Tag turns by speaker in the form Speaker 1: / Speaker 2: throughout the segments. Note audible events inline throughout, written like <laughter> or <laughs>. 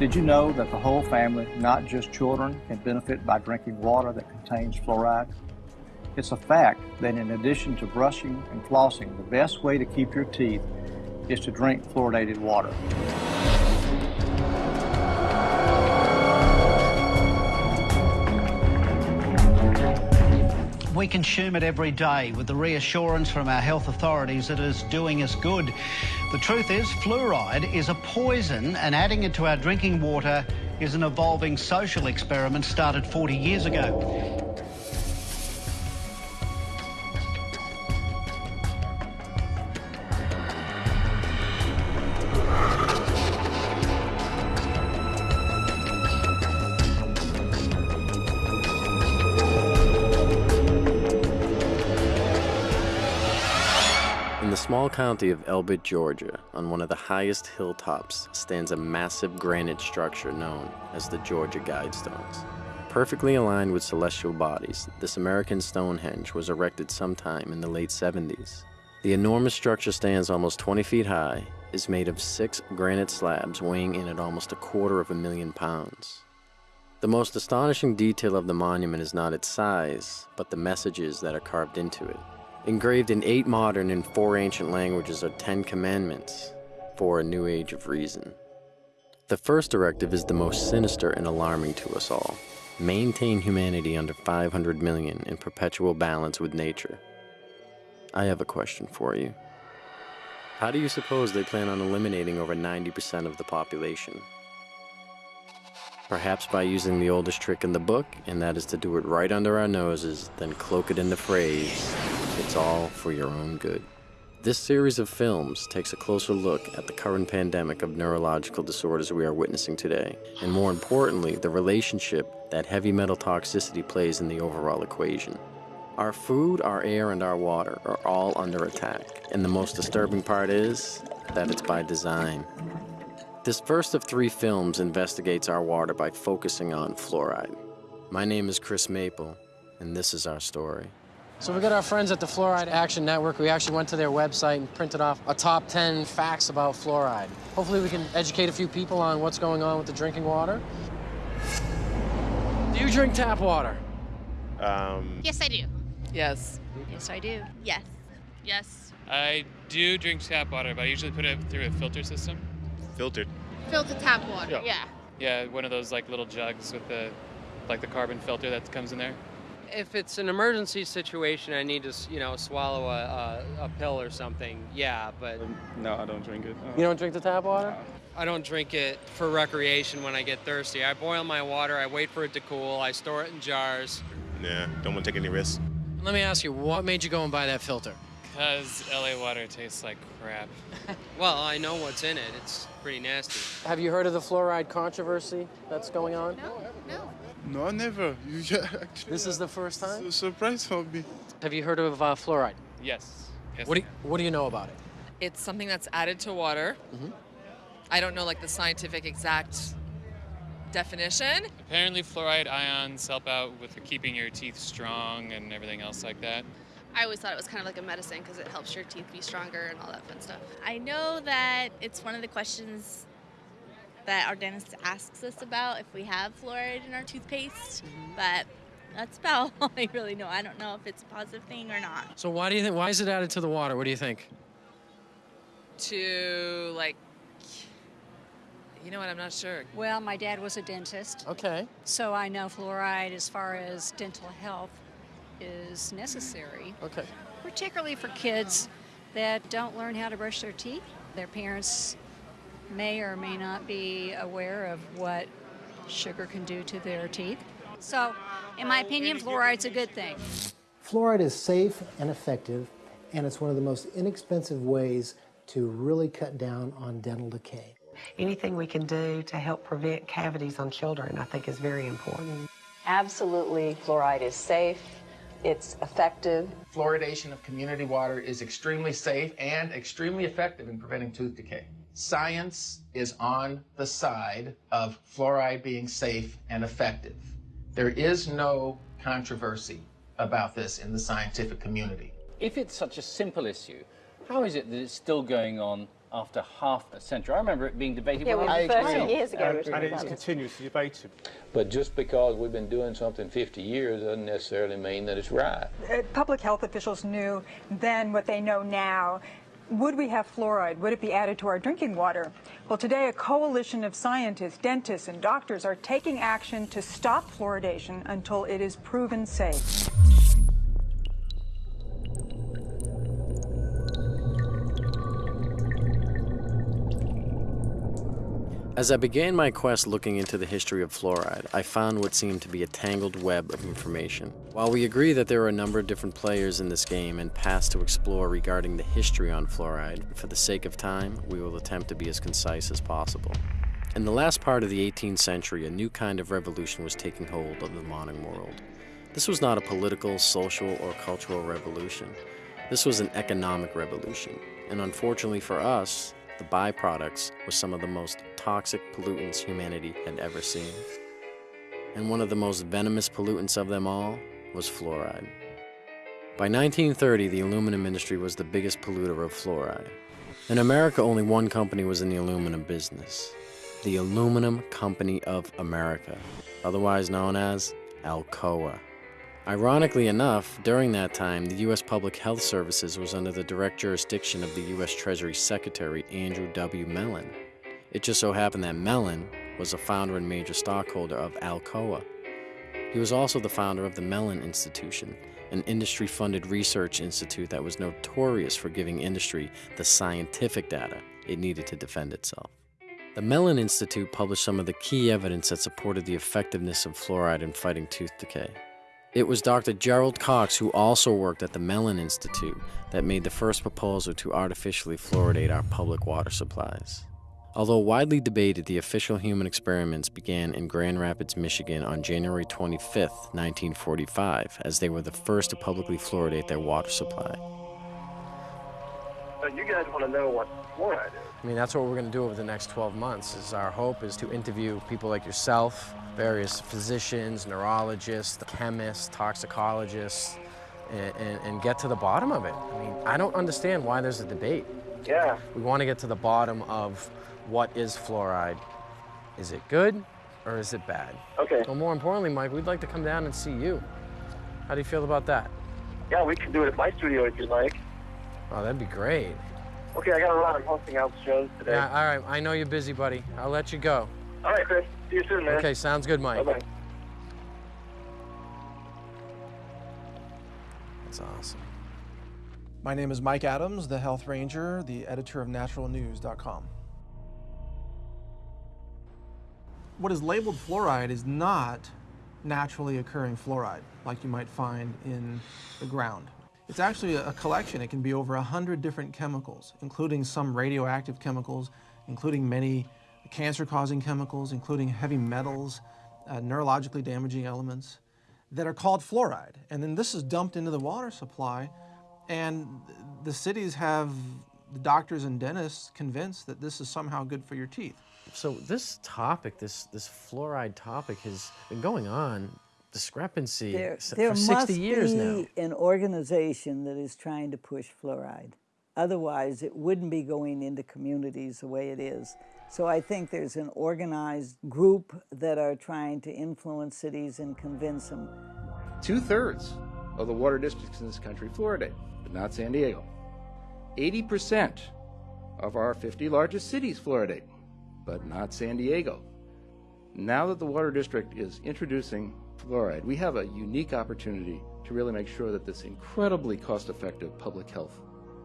Speaker 1: Did you know that the whole family, not just children, can benefit by drinking water that contains fluoride? It's a fact that in addition to brushing and flossing, the best way to keep your teeth is to drink fluoridated water.
Speaker 2: We consume it every day with the reassurance from our health authorities that it is doing us good. The truth is, fluoride is a poison, and adding it to our drinking water is an evolving social experiment started 40 years ago.
Speaker 3: Small county of Elbert, Georgia, on one of the highest hilltops, stands a massive granite structure known as the Georgia Guidestones. Perfectly aligned with celestial bodies, this American Stonehenge was erected sometime in the late 70s. The enormous structure stands almost 20 feet high, is made of six granite slabs weighing in at almost a quarter of a million pounds. The most astonishing detail of the monument is not its size, but the messages that are carved into it. Engraved in eight modern and four ancient languages are Ten Commandments for a new age of reason. The first directive is the most sinister and alarming to us all. Maintain humanity under 500 million in perpetual balance with nature. I have a question for you. How do you suppose they plan on eliminating over 90% of the population? Perhaps by using the oldest trick in the book, and that is to do it right under our noses, then cloak it in the phrase, it's all for your own good. This series of films takes a closer look at the current pandemic of neurological disorders we are witnessing today, and more importantly, the relationship that heavy metal toxicity plays in the overall equation. Our food, our air, and our water are all under attack, and the most disturbing part is that it's by design. This first of three films investigates our water by focusing on fluoride. My name is Chris Maple, and this is our story.
Speaker 4: So we got our friends at the Fluoride Action Network. We actually went to their website and printed off a top 10 facts about fluoride. Hopefully we can educate a few people on what's going on with the drinking water. Do you drink tap water?
Speaker 5: Um,
Speaker 6: Yes, I do.
Speaker 7: Yes.
Speaker 6: Yes, I do. Yes. Yes.
Speaker 8: I do drink tap water, but I usually put it through a filter system.
Speaker 5: Filtered.
Speaker 6: Filter tap water.
Speaker 8: Yeah.
Speaker 6: Yeah.
Speaker 8: Yeah, one of those like little jugs with the like the carbon filter that comes in there.
Speaker 9: If it's an emergency situation, I need to, you know, swallow a, a, a pill or something. Yeah, but um,
Speaker 10: No, I don't drink it.
Speaker 4: Uh, you don't drink the tap water?
Speaker 9: I don't drink it for recreation when I get thirsty. I boil my water, I wait for it to cool, I store it in jars.
Speaker 5: Yeah, don't want to take any risks.
Speaker 4: Let me ask you, what made you go and buy that filter?
Speaker 8: Cause LA water tastes like crap. <laughs>
Speaker 9: Well, I know what's in it. It's pretty nasty.
Speaker 4: Have you heard of the fluoride controversy that's going on?
Speaker 6: No. No.
Speaker 10: No, never. <laughs> Yeah, actually,
Speaker 4: This is the first
Speaker 10: it's
Speaker 4: time?
Speaker 10: a surprise for me.
Speaker 4: Have you heard of uh, fluoride?
Speaker 8: Yes. yes
Speaker 4: What do, you, what do you know about it?
Speaker 7: It's something that's added to water.
Speaker 4: Mm -hmm.
Speaker 7: I don't know like the scientific exact definition.
Speaker 8: Apparently, fluoride ions help out with keeping your teeth strong and everything else like that.
Speaker 6: I always thought it was kind of like a medicine because it helps your teeth be stronger and all that fun stuff. I know that it's one of the questions that our dentist asks us about if we have fluoride in our toothpaste, mm-hmm. but that's about <laughs> all I really know. I don't know if it's a positive thing or not.
Speaker 4: So why do you think, why is it added to the water? What do you think?
Speaker 7: To like, you know what? I'm not sure.
Speaker 11: Well, my dad was a dentist,
Speaker 4: Okay.
Speaker 11: so I know fluoride, as far as dental health, is necessary,
Speaker 4: Okay.
Speaker 11: particularly for kids that don't learn how to brush their teeth. Their parents may or may not be aware of what sugar can do to their teeth. So, in my opinion, fluoride's a good thing.
Speaker 12: Fluoride is safe and effective, and it's one of the most inexpensive ways to really cut down on dental decay.
Speaker 13: Anything we can do to help prevent cavities on children, I think, is very important.
Speaker 14: Absolutely, fluoride is safe, it's effective.
Speaker 15: Fluoridation of community water is extremely safe and extremely effective in preventing tooth decay. Science is on the side of fluoride being safe and effective. There is no controversy about this in the scientific community.
Speaker 16: If it's such a simple issue, how is it that it's still going on
Speaker 17: after half a century. I remember it being debated
Speaker 18: Yeah,
Speaker 17: when
Speaker 18: we
Speaker 17: I was
Speaker 18: 30
Speaker 17: young.
Speaker 18: years ago.
Speaker 19: And it is continuously debated.
Speaker 20: But just because we've been doing something 50 years doesn't necessarily mean that it's right.
Speaker 21: Uh, Public health officials knew then what they know now. Would we have fluoride? Would it be added to our drinking water? Well, today a coalition of scientists, dentists, and doctors are taking action to stop fluoridation until it is proven safe.
Speaker 3: As I began my quest looking into the history of fluoride, I found what seemed to be a tangled web of information. While we agree that there are a number of different players in this game and paths to explore regarding the history on fluoride, for the sake of time, we will attempt to be as concise as possible. In the last part of the 18th century, a new kind of revolution was taking hold of the modern world. This was not a political, social, or cultural revolution. This was an economic revolution, and unfortunately for us, the byproducts were some of the most toxic pollutants humanity had ever seen. And one of the most venomous pollutants of them all was fluoride. By 1930, the aluminum industry was the biggest polluter of fluoride. In America, only one company was in the aluminum business the Aluminum Company of America, otherwise known as Alcoa. Ironically enough, during that time, the U.S. Public Health Services was under the direct jurisdiction of the U.S. Treasury Secretary Andrew W. Mellon. It just so happened that Mellon was a founder and major stockholder of Alcoa. He was also the founder of the Mellon Institution, an industry funded research institute that was notorious for giving industry the scientific data it needed to defend itself. The Mellon Institute published some of the key evidence that supported the effectiveness of fluoride in fighting tooth decay. It was Dr. Gerald Cox, who also worked at the Mellon Institute, that made the first proposal to artificially fluoridate our public water supplies. Although widely debated, the official human experiments began in Grand Rapids, Michigan on January 25, 1945, as they were the first to publicly fluoridate their water supply.
Speaker 22: So you guys want to know what fluoride is?
Speaker 23: I mean, that's what we're going to do over the next 12 months. Is our hope is to interview people like yourself, various physicians, neurologists, chemists, toxicologists, and, and, and get to the bottom of it. I mean, I don't understand why there's a debate.
Speaker 22: Yeah.
Speaker 23: We want to get to the bottom of what is fluoride. Is it good or is it bad?
Speaker 22: Okay.
Speaker 23: Well, more importantly, Mike, we'd like to come down and see you. How do you feel about that?
Speaker 22: Yeah, we can do it at my studio if you like.
Speaker 23: Oh, that'd be great.
Speaker 22: Okay, I got a lot I'm hosting out shows today.
Speaker 23: Yeah, all right. I know you're busy, buddy. I'll let you go.
Speaker 22: All right, Chris. See you soon, man.
Speaker 23: Okay, sounds good, Mike.
Speaker 22: Bye-bye.
Speaker 23: That's awesome.
Speaker 24: My name is Mike Adams, the Health Ranger, the editor of naturalnews.com. What is labeled fluoride is not naturally occurring fluoride like you might find in the ground. It's actually a collection. It can be over 100 different chemicals, including some radioactive chemicals, including many cancer-causing chemicals, including heavy metals, uh, neurologically damaging elements that are called fluoride. And then this is dumped into the water supply, and the cities have the doctors and dentists convinced that this is somehow good for your teeth.
Speaker 23: So this topic, this this fluoride topic, has been going on discrepancy
Speaker 25: There,
Speaker 23: s-
Speaker 25: there
Speaker 23: for 60
Speaker 25: must
Speaker 23: years
Speaker 25: be
Speaker 23: now.
Speaker 25: an organization that is trying to push fluoride. Otherwise, it wouldn't be going into communities the way it is. So I think there's an organized group that are trying to influence cities and convince them.
Speaker 1: Two thirds of the water districts in this country fluoridate, but not San Diego. 80% of our 50 largest cities fluoridate, but not San Diego. Now that the water district is introducing fluoride, we have a unique opportunity to really make sure that this incredibly cost effective public health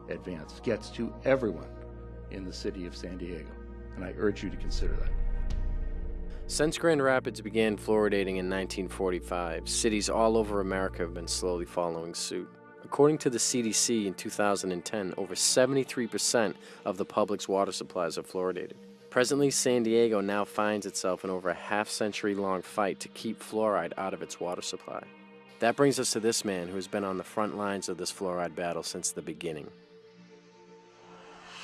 Speaker 1: advance gets to everyone in the city of San Diego. And I urge you to consider that.
Speaker 3: Since Grand Rapids began fluoridating in 1945, cities all over America have been slowly following suit. According to the CDC in 2010, over 73% of the public's water supplies are fluoridated. Presently, San Diego now finds itself in over a half century long fight to keep fluoride out of its water supply. That brings us to this man who has been on the front lines of this fluoride battle since the beginning.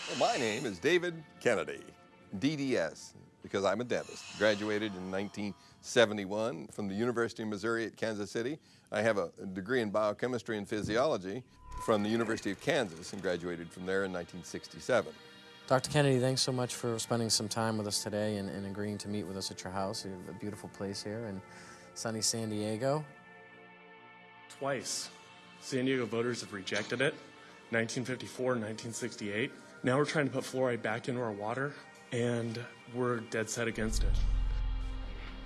Speaker 26: Well, my name is David Kennedy, DDS, because I'm a dentist. Graduated in 1971 from the University of Missouri at Kansas City. I have a degree in biochemistry and physiology from the University of Kansas and graduated from there in 1967.
Speaker 3: Dr. Kennedy, thanks so much for spending some time with us today and, and agreeing to meet with us at your house. You have a beautiful place here in sunny San Diego.
Speaker 27: Twice, San Diego voters have rejected it 1954 and 1968. Now we're trying to put fluoride back into our water, and we're dead set against it.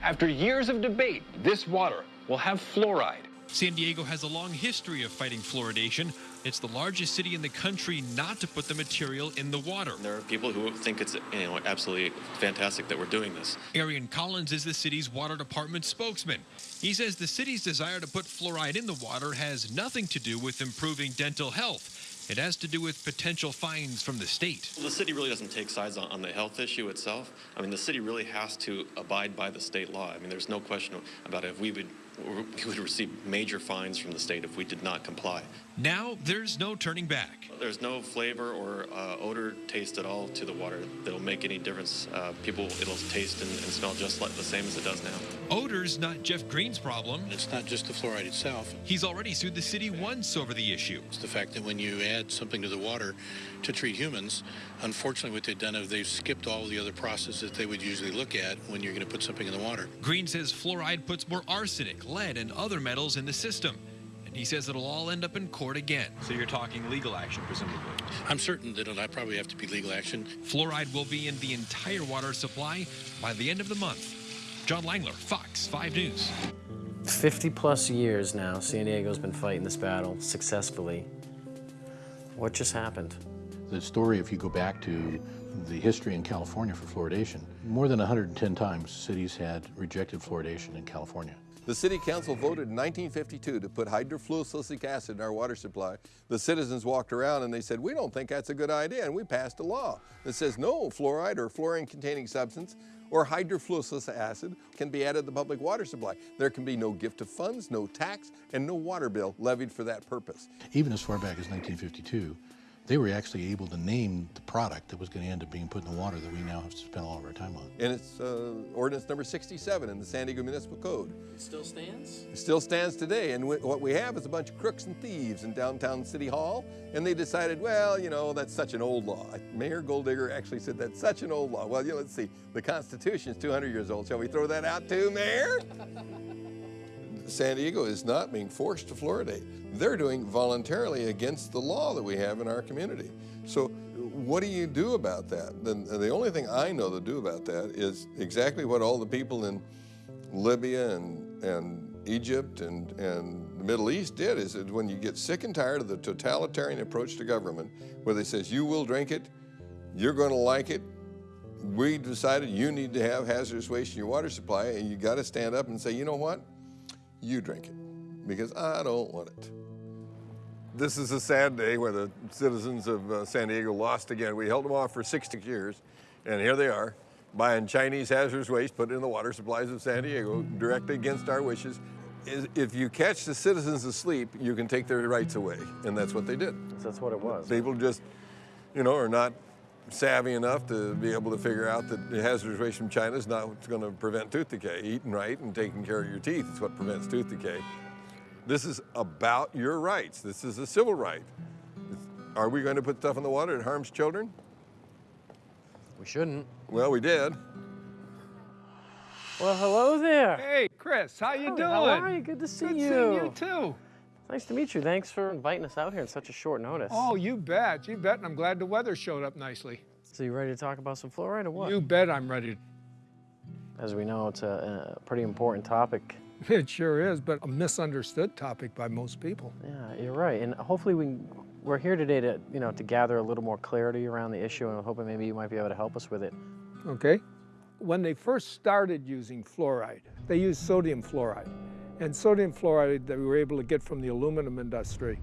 Speaker 28: After years of debate, this water will have fluoride.
Speaker 29: San Diego has a long history of fighting fluoridation. It's the largest city in the country not to put the material in the water.
Speaker 30: There are people who think it's you know absolutely fantastic that we're doing this.
Speaker 29: Arian Collins is the city's water department spokesman. He says the city's desire to put fluoride in the water has nothing to do with improving dental health. It has to do with potential fines from the state.
Speaker 30: The city really doesn't take sides on, on, the health issue itself. I mean, the city really has to abide by the state law. I mean, there's no question about it. If we would we would receive major fines from the state if we did not comply.
Speaker 29: Now there's no turning back.
Speaker 30: There's no flavor or uh, odor taste at all to the water that'll make any difference. Uh, people, it'll taste and, and, smell just like the same as it does now.
Speaker 29: Odor's not Jeff Green's problem.
Speaker 31: It's not just the fluoride itself.
Speaker 29: He's already sued the city once over the issue.
Speaker 31: It's the fact that when you add something to the water to treat humans, unfortunately what they've done is they've skipped all the other processes that they would usually look at when you're going to put something in the water.
Speaker 29: Green says fluoride puts more arsenic, lead, and other metals in the system. And he says it'll all end up in court again.
Speaker 28: So you're talking legal action, presumably? I'm certain that it'll probably have to be legal action.
Speaker 29: Fluoride will be in the entire water supply by the end of the month. John Langler, Fox 5 News.
Speaker 3: 50 plus years now, San Diego's been fighting this battle successfully. What just happened?
Speaker 32: The story, if you go back to the history in California for fluoridation, more than 110 times cities had rejected fluoridation in California.
Speaker 26: The City Council voted in 1952 to put hydrofluosilicic acid in our water supply. The citizens walked around and they said, we don't think that's a good idea, and we passed a law that says no fluoride or fluorine-containing substance or hydrofluosilicic acid can be added to the public water supply. There can be no gift of funds, no tax, and no water bill levied for that purpose.
Speaker 32: Even as far back as 1952, they were actually able to name the product that was going to end up being put in the water that we now have to spend all of our time on.
Speaker 26: And it's uh, ordinance number 67 in the San Diego Municipal Code.
Speaker 3: It still stands?
Speaker 26: It still stands today. And what we have is a bunch of crooks and thieves in downtown City Hall. And they decided, well, you know, that's such an old law. Mayor Goldigger actually said that's such an old law. Well, you know, let's see. The Constitution is 200 years old. Shall we throw that out too, Mayor? <laughs> San Diego is not being forced to fluoridate. They're doing voluntarily against the law that we have in our community. So what do you do about that? The, uh, the only thing I know to do about that is exactly what all the people in Libya and, and Egypt and, and the Middle East did is that when you get sick and tired of the totalitarian approach to government, where they says you will drink it, you're going to like it, we decided you need to have hazardous waste in your water supply and you got to stand up and say, you know what? You drink it because I don't want it. This is a sad day where the citizens of uh, San Diego lost again. We held them off for 60 years, and here they are, buying Chinese hazardous waste, put it in the water supplies of San Diego, directly against our wishes. If you catch the citizens asleep, you can take their rights away, and that's what they did.
Speaker 3: That's what it was.
Speaker 26: People just, you know, are not savvy enough to be able to figure out that the hazardous waste from China is not what's going to prevent tooth decay. Eating right and taking care of your teeth is what prevents tooth decay. This is about your rights. This is a civil right. Are we going to put stuff in the water that harms children?
Speaker 3: We shouldn't.
Speaker 26: Well, we did.
Speaker 3: Well, hello there.
Speaker 33: Hey, Chris, how you
Speaker 3: oh,
Speaker 33: doing?
Speaker 3: How are you? Good to see
Speaker 33: Good
Speaker 3: you.
Speaker 33: Good seeing you too.
Speaker 3: Nice to meet you. Thanks for inviting us out here in such a short notice.
Speaker 33: Oh, you bet. You bet. And I'm glad the weather showed up nicely.
Speaker 3: So you ready to talk about some fluoride or what?
Speaker 33: You bet I'm ready.
Speaker 3: As we know, it's a, a pretty important topic. <laughs>
Speaker 33: It sure is, but a misunderstood topic by most people.
Speaker 3: Yeah, you're right. And hopefully we, we're here today to, you know, to gather a little more clarity around the issue and I'm hoping maybe you might be able to help us with it.
Speaker 33: Okay. When they first started using fluoride, they used sodium fluoride and sodium fluoride that we were able to get from the aluminum industry.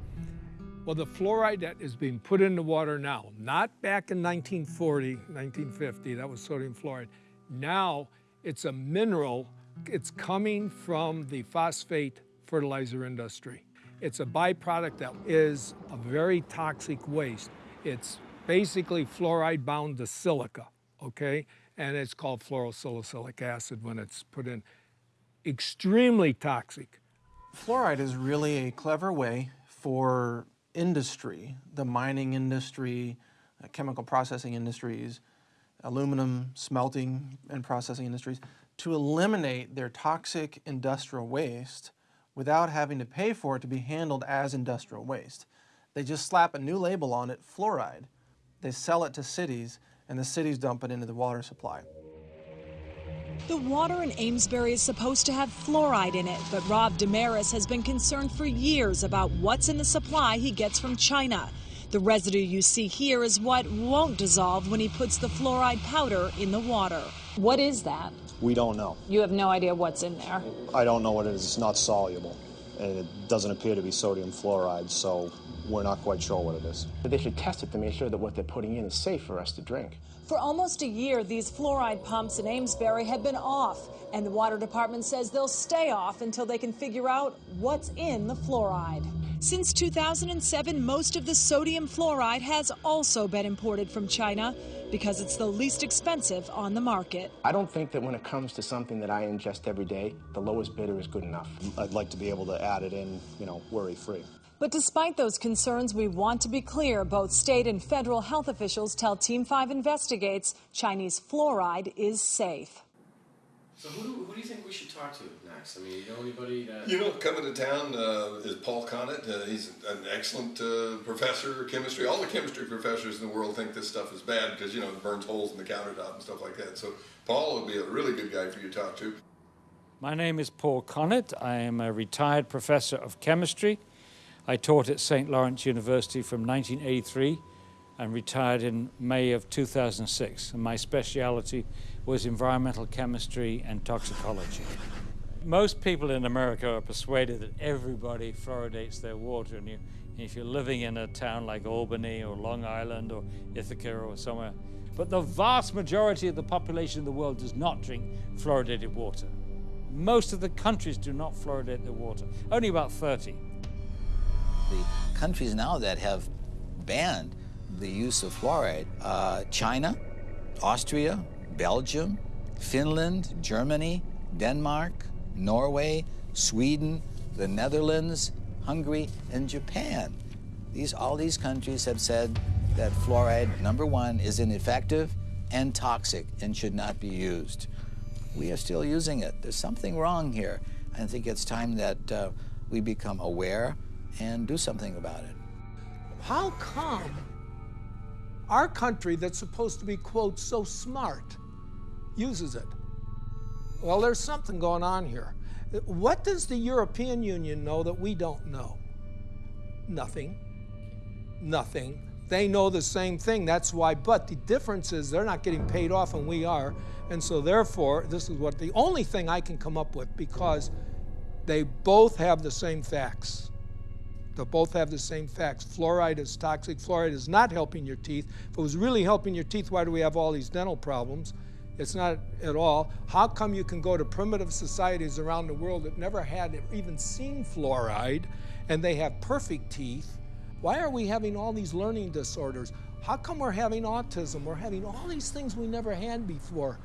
Speaker 33: Well, the fluoride that is being put in the water now, not back in 1940, 1950, that was sodium fluoride. Now it's a mineral, it's coming from the phosphate fertilizer industry. It's a byproduct that is a very toxic waste. It's basically fluoride bound to silica, okay? And it's called fluorosilicic acid when it's put in extremely toxic.
Speaker 34: Fluoride is really a clever way for industry, the mining industry, uh, chemical processing industries, aluminum smelting and processing industries, to eliminate their toxic industrial waste without having to pay for it to be handled as industrial waste. They just slap a new label on it, fluoride. They sell it to cities, and the cities dump it into the water supply.
Speaker 35: The water in Amesbury is supposed to have fluoride in it, but Rob Damaris has been concerned for years about what's in the supply he gets from China. The residue you see here is what won't dissolve when he puts the fluoride powder in the water.
Speaker 36: What is that?
Speaker 5: We don't know.
Speaker 36: You have no idea what's in there.
Speaker 5: I don't know what it is. It's not soluble, and it doesn't appear to be sodium fluoride, so we're not quite sure what it is.
Speaker 37: They should test it to make sure that what they're putting in is safe for us to drink.
Speaker 35: For almost a year, these fluoride pumps in Amesbury have been off, and the water department says they'll stay off until they can figure out what's in the fluoride. Since 2007, most of the sodium fluoride has also been imported from China because it's the least expensive on the market.
Speaker 37: I don't think that when it comes to something that I ingest every day, the lowest bidder is good enough.
Speaker 5: I'd like to be able to add it in, you know, worry free.
Speaker 35: But despite those concerns, we want to be clear both state and federal health officials tell Team 5 Investigates Chinese fluoride is safe.
Speaker 3: So who do, who do you think we should talk to next? I mean, you know anybody that...
Speaker 26: You know, coming to town uh, is Paul Connett. Uh, he's an excellent uh, professor of chemistry. All the chemistry professors in the world think this stuff is bad because, you know, it burns holes in the countertop and stuff like that. So Paul would be a really good guy for you to talk to.
Speaker 38: My name is Paul Connett. I am a retired professor of chemistry. I taught at St. Lawrence University from 1983 and retired in May of 2006. And my speciality was environmental chemistry and toxicology. Most people in America are persuaded that everybody fluoridates their water. And you, if you're living in a town like Albany or Long Island or Ithaca or somewhere, but the vast majority of the population in the world does not drink fluoridated water. Most of the countries do not fluoridate their water, only about 30.
Speaker 39: The countries now that have banned the use of fluoride, uh, China, Austria, Belgium, Finland, Germany, Denmark, Norway, Sweden, the Netherlands, Hungary, and Japan. These, all these countries have said that fluoride, number one, is ineffective and toxic and should not be used. We are still using it. There's something wrong here. I think it's time that uh, we become aware and do something about it.
Speaker 33: How come our country that's supposed to be, quote, so smart uses it? Well, there's something going on here. What does the European Union know that we don't know? Nothing. Nothing. They know the same thing. That's why, but the difference is they're not getting paid off and we are. And so, therefore, this is what the only thing I can come up with because they both have the same facts. They both have the same facts. Fluoride is toxic. Fluoride is not helping your teeth. If it was really helping your teeth, why do we have all these dental problems? It's not at all. How come you can go to primitive societies around the world that never had even seen fluoride and they have perfect teeth? Why are we having all these learning disorders? How come we're having autism? We're having all these things we never had before.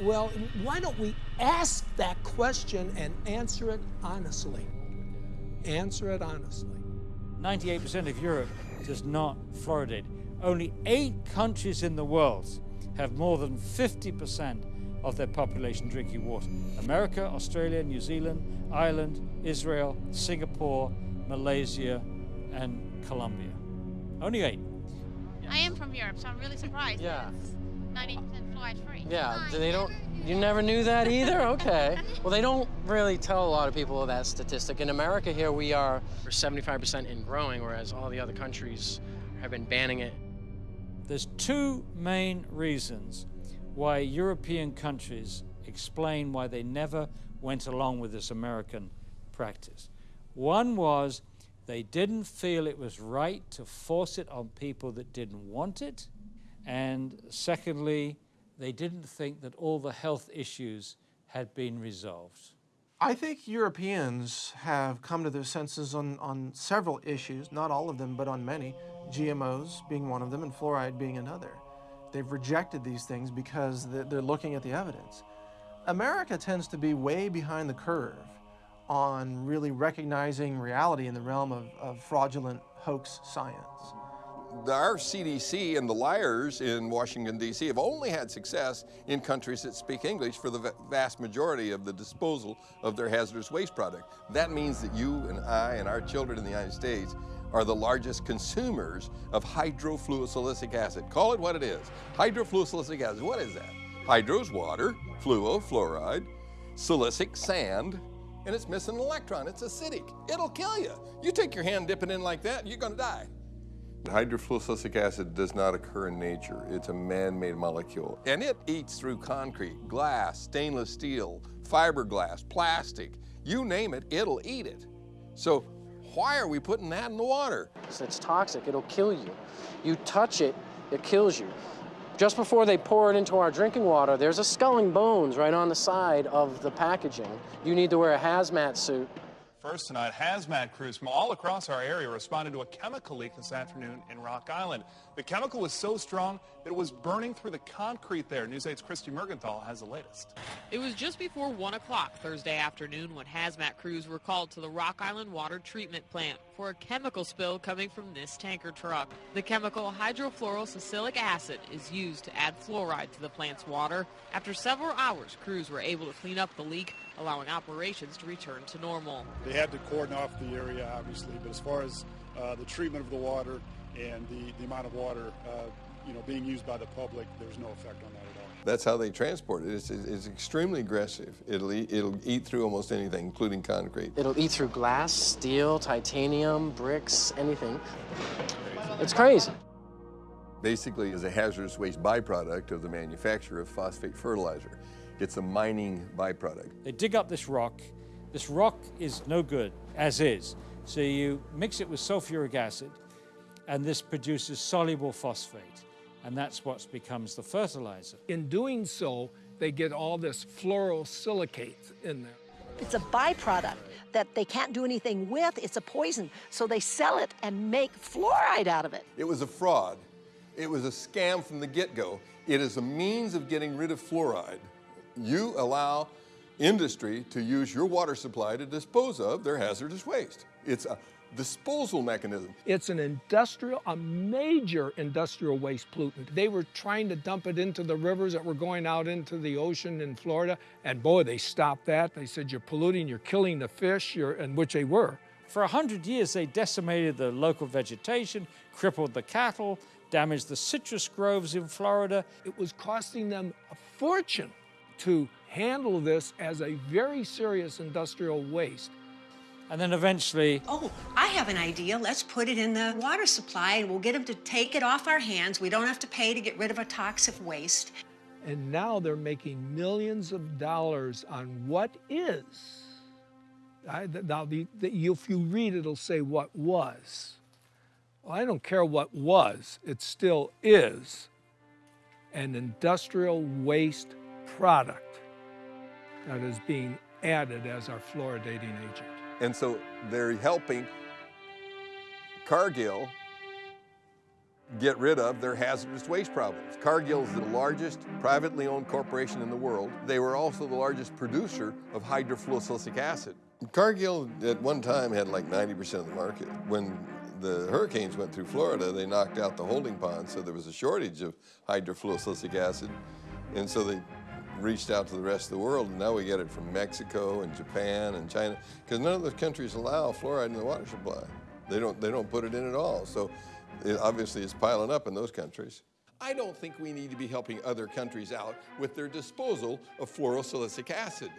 Speaker 33: Well, why don't we ask that question and answer it honestly? Answer it honestly.
Speaker 38: 98% of Europe does not fluoridate. Only eight countries in the world have more than 50% of their population drinking water. America, Australia, New Zealand, Ireland, Israel, Singapore, Malaysia, and Colombia. Only eight.
Speaker 40: I am from Europe, so I'm really surprised.
Speaker 3: Yeah.
Speaker 40: 90% fluoride free.
Speaker 3: Yeah, they don't. You never knew that either. Okay. well, they don't really tell a lot of people that statistic. In America, here we are 75% in growing, whereas all the other countries have been banning it.
Speaker 38: There's two main reasons why European countries explain why they never went along with this American practice. One was they didn't feel it was right to force it on people that didn't want it. And secondly, they didn't think that all the health issues had been resolved.
Speaker 34: I think Europeans have come to their senses on, on several issues, not all of them, but on many, GMOs being one of them and fluoride being another. They've rejected these things because they're looking at the evidence. America tends to be way behind the curve on really recognizing reality in the realm of, of fraudulent hoax science.
Speaker 26: Our CDC and the liars in Washington, D.C. have only had success in countries that speak English for the vast majority of the disposal of their hazardous waste product. That means that you and I and our children in the United States are the largest consumers of hydrofluosilicic acid. Call it what it is. Hydrofluosilicic acid, what is that? Hydro's water, fluo, fluoride, silicic, sand, and it's missing an electron. It's acidic. It'll kill you. You take your hand, dip it in like that, you're gonna die. Hydrofluosilicic acid does not occur in nature. It's a man-made molecule. And it eats through concrete, glass, stainless steel, fiberglass, plastic. You name it, it'll eat it. So why are we putting that in the water?
Speaker 3: It's toxic, it'll kill you. You touch it, it kills you. Just before they pour it into our drinking water, there's a skull and bones right on the side of the packaging. You need to wear a hazmat suit
Speaker 41: First tonight, hazmat crews from all across our area responded to a chemical leak this afternoon in Rock Island. The chemical was so strong that it was burning through the concrete there. News 8's Christy Mergenthal has the latest.
Speaker 42: It was just before 1 o'clock Thursday afternoon when hazmat crews were called to the Rock Island Water Treatment Plant for a chemical spill coming from this tanker truck. The chemical hydrofluorosilicic acid is used to add fluoride to the plant's water. After several hours, crews were able to clean up the leak allowing operations to return to normal.
Speaker 43: They had to cordon off the area, obviously, but as far as uh, the treatment of the water and the, the amount of water uh, you know, being used by the public, there's no effect on that at all.
Speaker 26: That's how they transport it. It's, it's extremely aggressive. It'll eat, it'll eat through almost anything, including concrete.
Speaker 3: It'll eat through glass, steel, titanium, bricks, anything. It's crazy.
Speaker 26: Basically, is a hazardous waste byproduct of the manufacture of phosphate fertilizer. It's a mining byproduct.
Speaker 38: They dig up this rock. This rock is no good, as is. So you mix it with sulfuric acid, and this produces soluble phosphate. And that's what becomes the fertilizer.
Speaker 33: In doing so, they get all this fluorosilicate in there.
Speaker 44: It's a byproduct that they can't do anything with. It's a poison. So they sell it and make fluoride out of it.
Speaker 26: It was a fraud. It was a scam from the get-go. It is a means of getting rid of fluoride you allow industry to use your water supply to dispose of their hazardous waste. It's a disposal mechanism.
Speaker 33: It's an industrial, a major industrial waste pollutant. They were trying to dump it into the rivers that were going out into the ocean in Florida, and boy, they stopped that. They said, you're polluting, you're killing the fish, and which they were.
Speaker 38: For a hundred years, they decimated the local vegetation, crippled the cattle, damaged the citrus groves in Florida.
Speaker 33: It was costing them a fortune to handle this as a very serious industrial waste.
Speaker 38: And then eventually...
Speaker 14: Oh, I have an idea. Let's put it in the water supply and we'll get them to take it off our hands. We don't have to pay to get rid of a toxic waste.
Speaker 33: And now they're making millions of dollars on what is. I, now, the, the, if you read it, it'll say what was. Well, I don't care what was, it still is an industrial waste product that is being added as our fluoridating agent.
Speaker 26: And so they're helping Cargill get rid of their hazardous waste problems. Cargill is the largest privately owned corporation in the world. They were also the largest producer of hydrofluosilicic acid. Cargill at one time had like 90% of the market. When the hurricanes went through Florida, they knocked out the holding pond, so there was a shortage of hydrofluosilicic acid. And so they reached out to the rest of the world, and now we get it from Mexico and Japan and China, because none of those countries allow fluoride in the water supply. They don't, they don't put it in at all. So it obviously it's piling up in those countries. I don't think we need to be helping other countries out with their disposal of fluorosilicic acid.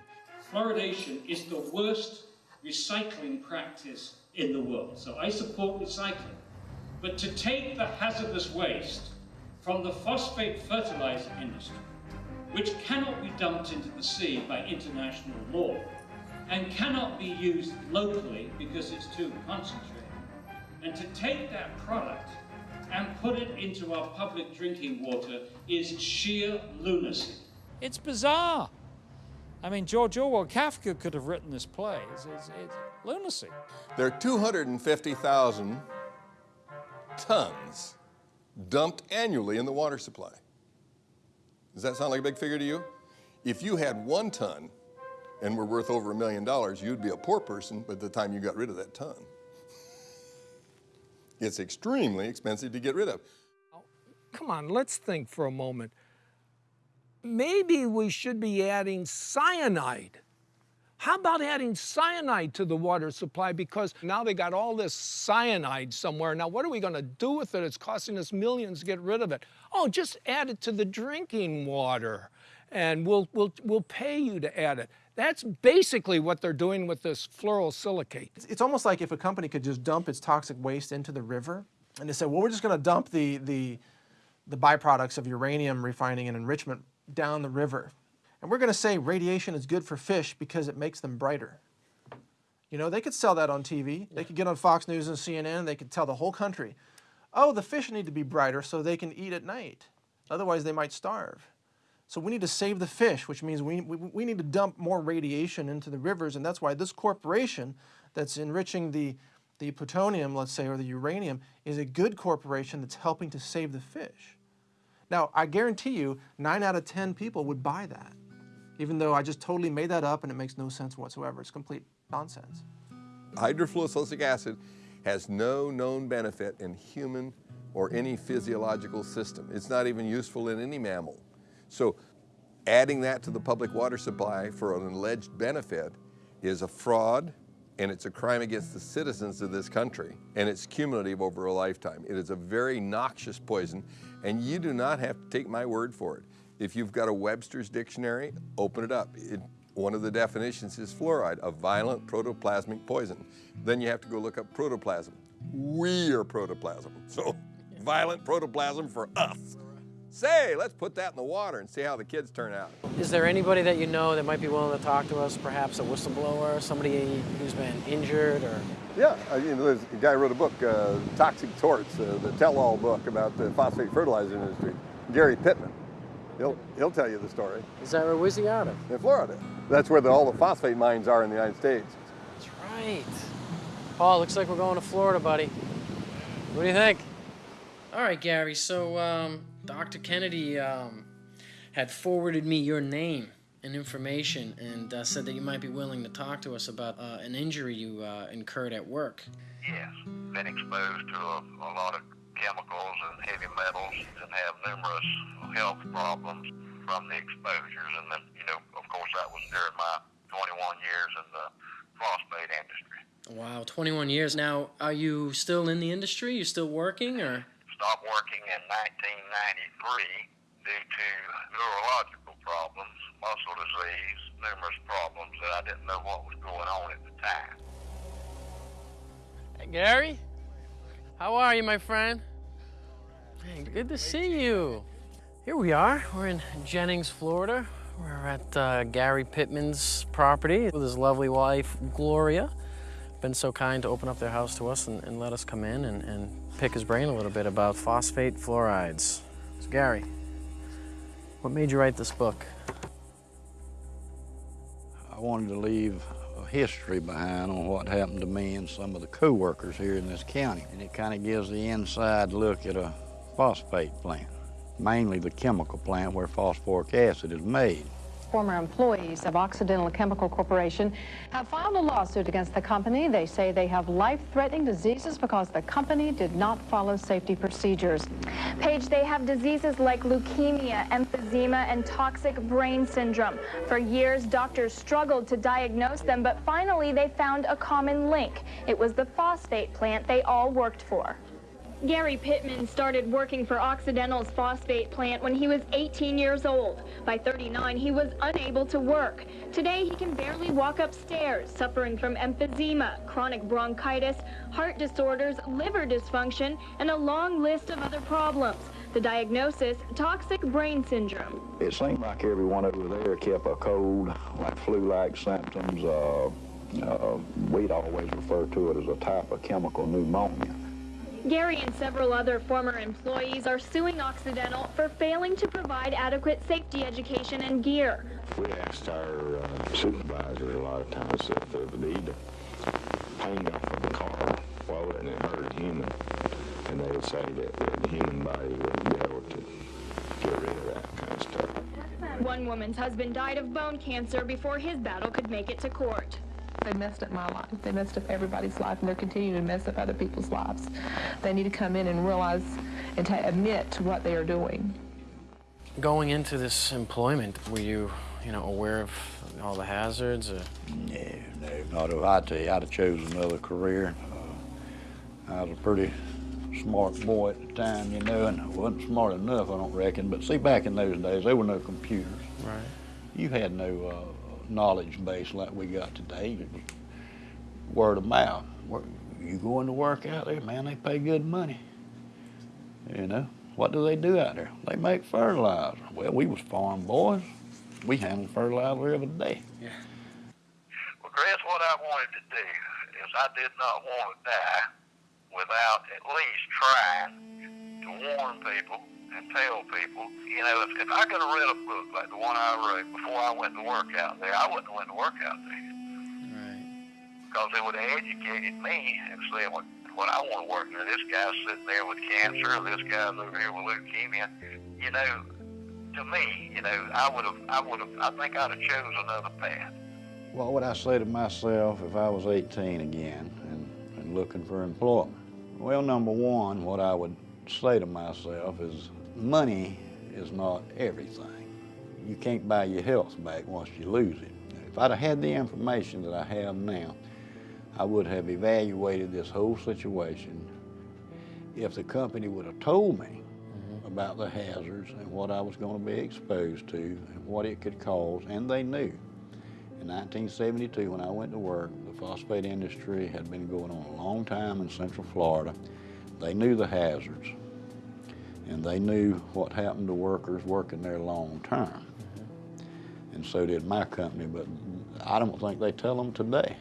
Speaker 38: Fluoridation is the worst recycling practice in the world. So I support recycling. But to take the hazardous waste from the phosphate fertilizer industry which cannot be dumped into the sea by international law and cannot be used locally because it's too concentrated. And to take that product and put it into our public drinking water is sheer lunacy. It's bizarre. I mean, George Orwell, Kafka could have written this play. It's, it's, it's lunacy.
Speaker 26: There are 250,000 tons dumped annually in the water supply. Does that sound like a big figure to you? If you had one ton and were worth over a million dollars, you'd be a poor person by the time you got rid of that ton. It's extremely expensive to get rid of.
Speaker 33: Oh, come on, let's think for a moment. Maybe we should be adding cyanide. How about adding cyanide to the water supply? Because now they got all this cyanide somewhere. Now, what are we going to do with it? It's costing us millions to get rid of it. Oh, just add it to the drinking water and we'll, we'll, we'll pay you to add it. That's basically what they're doing with this fluorosilicate.
Speaker 34: It's almost like if a company could just dump its toxic waste into the river and they said, well, we're just going to dump the, the, the byproducts of uranium refining and enrichment down the river. And we're going to say radiation is good for fish because it makes them brighter. You know, they could sell that on TV. Yeah. They could get on Fox News and CNN. They could tell the whole country, oh, the fish need to be brighter so they can eat at night. Otherwise, they might starve. So we need to save the fish, which means we, we, we need to dump more radiation into the rivers. And that's why this corporation that's enriching the, the plutonium, let's say, or the uranium, is a good corporation that's helping to save the fish. Now, I guarantee you, 9 out of 10 people would buy that, even though I just totally made that up and it makes no sense whatsoever. It's complete nonsense.
Speaker 26: Hydrofluorosilicic acid has no known benefit in human or any physiological system. It's not even useful in any mammal. So adding that to the public water supply for an alleged benefit is a fraud and it's a crime against the citizens of this country and it's cumulative over a lifetime. It is a very noxious poison and you do not have to take my word for it. If you've got a Webster's dictionary, open it up. It, one of the definitions is fluoride, a violent protoplasmic poison. Then you have to go look up protoplasm. We are protoplasm, <laughs> so violent protoplasm for us. Say, let's put that in the water and see how the kids turn out.
Speaker 3: Is there anybody that you know that might be willing to talk to us, perhaps a whistleblower, somebody who's been injured or
Speaker 26: yeah, uh, you know, there's a guy wrote a book, uh, Toxic Torts, uh, the tell-all book about the phosphate fertilizer industry. Gary Pittman. He'll, he'll tell you the story.
Speaker 3: Is that where where's he out of?
Speaker 26: In Florida. That's where the, all the phosphate mines are in the United States.
Speaker 3: That's right. Paul, looks like we're going to Florida, buddy. What do you think? All right, Gary, so um, Dr. Kennedy um, had forwarded me your name and information and uh, said that you might be willing to talk to us about uh, an injury you uh, incurred at work.
Speaker 45: Yes, been exposed to a, a, lot of chemicals and heavy metals and have numerous health problems from the exposures. And then, you know, of course, that was during my 21 years in the phosphate industry.
Speaker 3: Wow, 21 years. Now, are you still in the industry? You still working or?
Speaker 45: Stopped working in 1993 due to neurological problems, muscle disease, numerous problems that I didn't know what was going on at the time.
Speaker 3: Hey, Gary. How are you, my friend? Hey, good to see you. Here we are. We're in Jennings, Florida. We're at uh, Gary Pittman's property with his lovely wife, Gloria. Been so kind to open up their house to us and, and let us come in and, and pick his brain a little bit about phosphate fluorides. So, Gary, what made you write this book?
Speaker 46: I wanted to leave a history behind on what happened to me and some of the co-workers here in this county. And it kind of gives the inside look at a phosphate plant, mainly the chemical plant where phosphoric acid is made
Speaker 47: former employees of Occidental Chemical Corporation have filed a lawsuit against the company. They say they have life-threatening diseases because the company did not follow safety procedures.
Speaker 48: Paige, they have diseases like leukemia, emphysema, and toxic brain syndrome. For years, doctors struggled to diagnose them, but finally they found a common link. It was the phosphate plant they all worked for. Gary Pittman started working for Occidental's phosphate plant when he was 18 years old. By 39, he was unable to work. Today, he can barely walk upstairs, suffering from emphysema, chronic bronchitis, heart disorders, liver dysfunction, and a long list of other problems. The diagnosis, toxic brain syndrome.
Speaker 46: It seemed like everyone over there kept a cold, like flu-like symptoms. Uh, uh, we'd always refer to it as a type of chemical pneumonia.
Speaker 48: Gary and several other former employees are suing Occidental for failing to provide adequate safety education and gear.
Speaker 46: We asked our uh, supervisor a lot of times if they would need to hang off of the car, why wouldn't it hurt a human? And they would say that, that the human body wouldn't be able to get rid of that kind of stuff.
Speaker 48: One woman's husband died of bone cancer before his battle could make it to court.
Speaker 49: They messed up my life. They messed up everybody's life, and they're continuing to mess up other people's lives. They need to come in and realize and to admit to what they are doing.
Speaker 3: Going into this employment, were you, you know, aware of all the hazards? Or?
Speaker 46: No, no, not if I tell you, I'd have chosen another career. Uh, I was a pretty smart boy at the time, you know, and I wasn't smart enough, I don't reckon. But see, back in those days, there were no computers.
Speaker 3: Right.
Speaker 46: You had no uh, knowledge base like we got today. Word of mouth. You going to work out there, man, they pay good money. You know, what do they do out there? They make fertilizer. Well, we was farm boys. We handled fertilizer every day.
Speaker 3: Yeah.
Speaker 45: Well, Chris, what I wanted to do is I did not want to die without at least trying to warn people and tell people, you know, if, if I could have read a book like the one I wrote before I went to work out there, I wouldn't have went to work out there.
Speaker 3: Right.
Speaker 45: Because it would have educated me and said, what, what I want to work there, this guy's sitting there with cancer, or this guy's over here with leukemia. You know, to me, you know, I would have, I would have, I think I'd have chose another path.
Speaker 46: What would I say to myself if I was 18 again and, and looking for employment? Well, number one, what I would say to myself is money is not everything. You can't buy your health back once you lose it. If I'd have had the information that I have now, I would have evaluated this whole situation. If the company would have told me mm-hmm. about the hazards and what I was going to be exposed to and what it could cause, and they knew. In 1972, when I went to work, the phosphate industry had been going on a long time in Central Florida. They knew the hazards, and they knew what happened to workers working there long term. And so did my company, but I don't think they tell them today.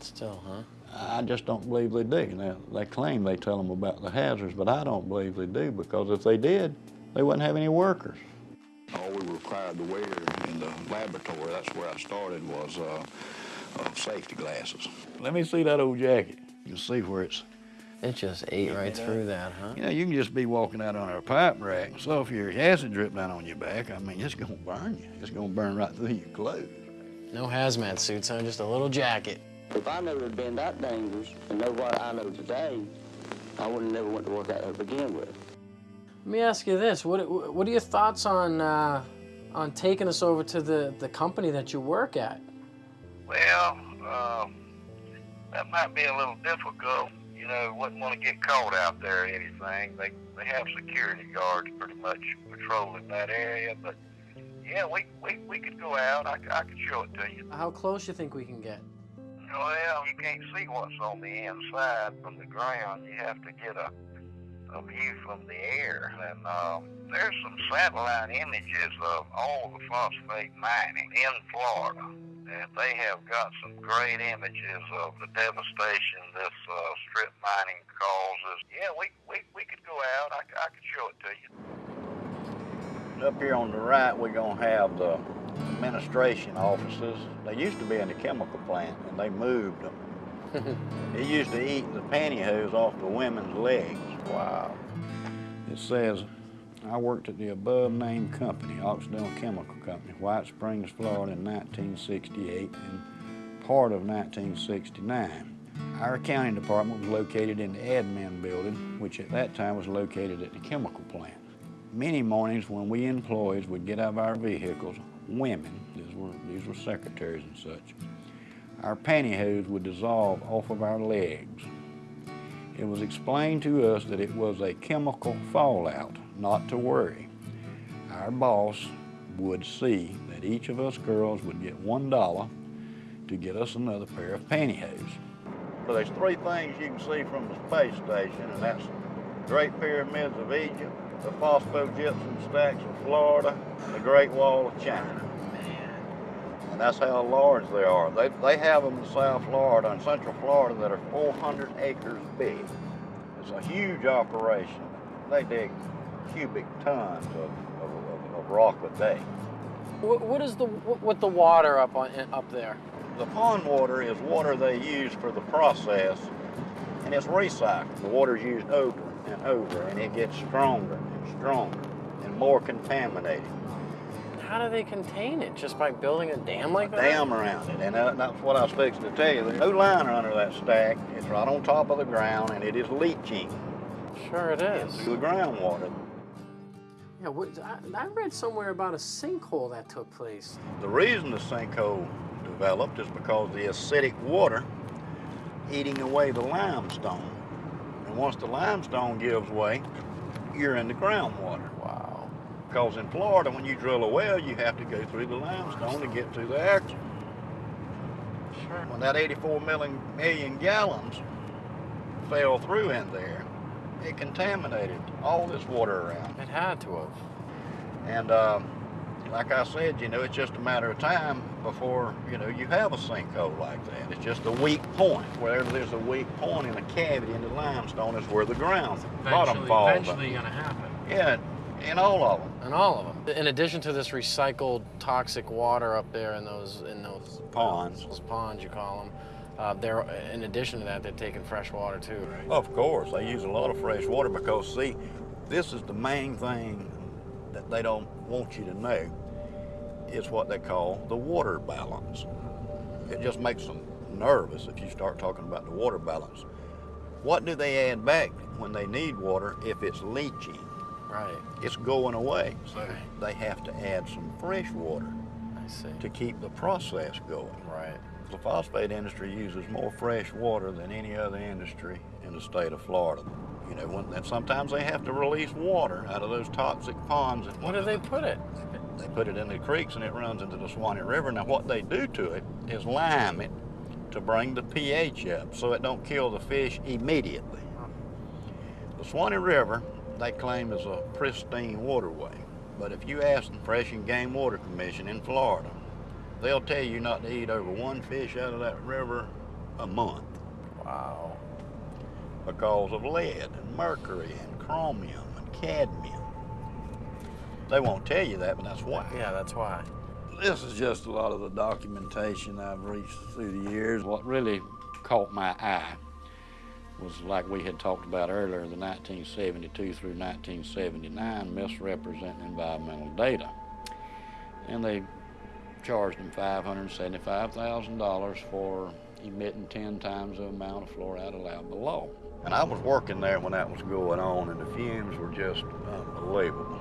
Speaker 3: Still, huh?
Speaker 46: I just don't believe they do. Now, they claim they tell them about the hazards, but I don't believe they do because if they did, they wouldn't have any workers. All we were required to wear in the laboratory, that's where I started, was uh, uh, safety glasses. Let me see that old jacket. You see where it's...
Speaker 3: It just ate right through that, huh?
Speaker 46: You know, you can just be walking out on a pipe rack and sulfuric acid drip down on your back. I mean, it's gonna burn you. It's gonna burn right through your clothes.
Speaker 3: No hazmat suits, huh? Just a little jacket.
Speaker 50: If I knew it had been that dangerous and know what I know today, I wouldn't have never went to work out there to begin with.
Speaker 3: Let me ask you this: What what are your thoughts on uh, on taking us over to the the company that you work at?
Speaker 45: Well, uh, that might be a little difficult. You know, wouldn't want to get caught out there or anything. They they have security guards pretty much patrolling that area, but yeah, we we, we could go out. I, I could show it to you.
Speaker 3: How close you think we can get?
Speaker 45: Well, you can't see what's on the inside from the ground. You have to get a a view from the air. And um, there's some satellite images of all the phosphate mining in Florida. And they have got some great images of the devastation this uh, strip mining causes. Yeah, we, we, we could go out. I, I could show it to you.
Speaker 46: Up here on the right, we're going to have the administration offices. They used to be in the chemical plant, and they moved them. <laughs> it used to eat the pantyhose off the women's legs. Wow. It says, I worked at the above named company, Occidental Chemical Company, White Springs, Florida in 1968 and part of 1969. Our accounting department was located in the admin building, which at that time was located at the chemical plant. Many mornings when we employees would get out of our vehicles, women, these were, these were secretaries and such, our pantyhose would dissolve off of our legs. It was explained to us that it was a chemical fallout, not to worry. Our boss would see that each of us girls would get one dollar to get us another pair of pantyhose. Well, there's three things you can see from the space station, and that's the Great Pyramids of Egypt, the phosphogypsum stacks of Florida, and the Great Wall of China. And that's how large they are. They, they have them in South Florida and Central Florida that are 400 acres big. It's a huge operation. They dig cubic tons of, of, of, of rock a day.
Speaker 3: What, what is the what the water up on up there?
Speaker 46: The pond water is water they use for the process, and it's recycled. The water is used over and over, and it gets stronger and stronger and more contaminated.
Speaker 3: how do they contain it? Just by building a dam like that?
Speaker 46: Dam around it, and uh, that's what I was fixing to tell you. There's no liner under that stack. It's right on top of the ground, and it is leaching
Speaker 3: Sure it is.
Speaker 46: into the groundwater.
Speaker 3: Yeah, what, I, I read somewhere about a sinkhole that took place.
Speaker 46: The reason the sinkhole developed is because the acidic water eating away the limestone. And once the limestone gives way, you're in the groundwater.
Speaker 3: Wow.
Speaker 46: Because in Florida, when you drill a well, you have to go through the limestone to get to the action.
Speaker 3: Sure.
Speaker 46: When that 84 million, million gallons fell through in there, it contaminated all this water around.
Speaker 3: It had to have.
Speaker 46: And um, like I said, you know, it's just a matter of time before, you know, you have a sinkhole like that. It's just a weak point. Wherever there's a weak point in a cavity in the limestone is where the ground bottom falls.
Speaker 3: eventually gonna happen.
Speaker 46: Yeah, in all of them.
Speaker 3: In all of them. In addition to this recycled toxic water up there in those in those
Speaker 46: Ponds.
Speaker 3: those ponds you call them, uh, they're in addition to that they're taking fresh water too, right?
Speaker 46: Of course, they use a lot of fresh water because, see, this is the main thing that they don't want you to know is what they call the water balance. It just makes them nervous if you start talking about the water balance. What do they add back when they need water if it's leaching?
Speaker 3: Right.
Speaker 46: It's going away. So they have to add some fresh water
Speaker 3: I see.
Speaker 46: to keep the process going.
Speaker 3: Right.
Speaker 46: The phosphate industry uses more fresh water than any other industry in the state of Florida. You know, when, and sometimes they have to release water out of those toxic ponds. And
Speaker 3: Where do they put it?
Speaker 46: They put it in the creeks and it runs into the Suwannee River. Now, what they do to it is lime it to bring the pH up so it don't kill the fish immediately. The Suwannee River, they claim, is a pristine waterway. But if you ask the Fresh and Game Water Commission in Florida, they'll tell you not to eat over one fish out of that river a month.
Speaker 3: Wow.
Speaker 46: Because of lead and mercury and chromium and cadmium. They won't tell you that, but that's why.
Speaker 3: Yeah, that's why.
Speaker 46: This is just a lot of the documentation I've reached through the years. What really caught my eye was like we had talked about earlier, the 1972 through 1979 misrepresenting environmental data. And they charged them $575,000 for emitting 10 times the amount of fluoride allowed below. And I was working there when that was going on, and the fumes were just unbelievable.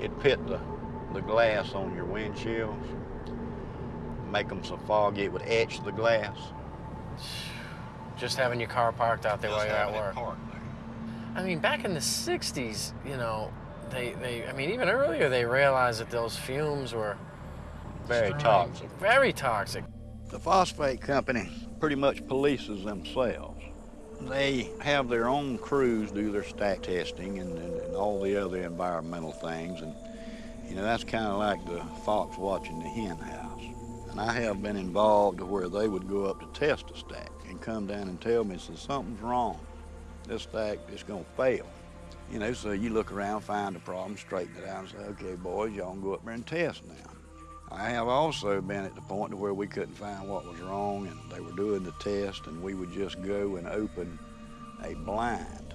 Speaker 46: It pit the, the glass on your windshields, make them so foggy it would etch the glass.
Speaker 3: Just having your car parked out there
Speaker 46: Just
Speaker 3: while you're at work.
Speaker 46: parked there.
Speaker 3: I mean, back in the 60s, you know, they, they I mean, even earlier they realized that those fumes were
Speaker 46: Very toxic.
Speaker 3: Very toxic.
Speaker 46: The phosphate company pretty much polices themselves. They have their own crews do their stack testing and, and, and all the other environmental things. And, you know, that's kind of like the fox watching the hen house. And I have been involved to where they would go up to test a stack and come down and tell me, says, something's wrong. This stack is going to fail. You know, so you look around, find a problem, straighten it out, and say, okay, boys, y'all go up there and test now. I have also been at the point to where we couldn't find what was wrong and they were doing the test and we would just go and open a blind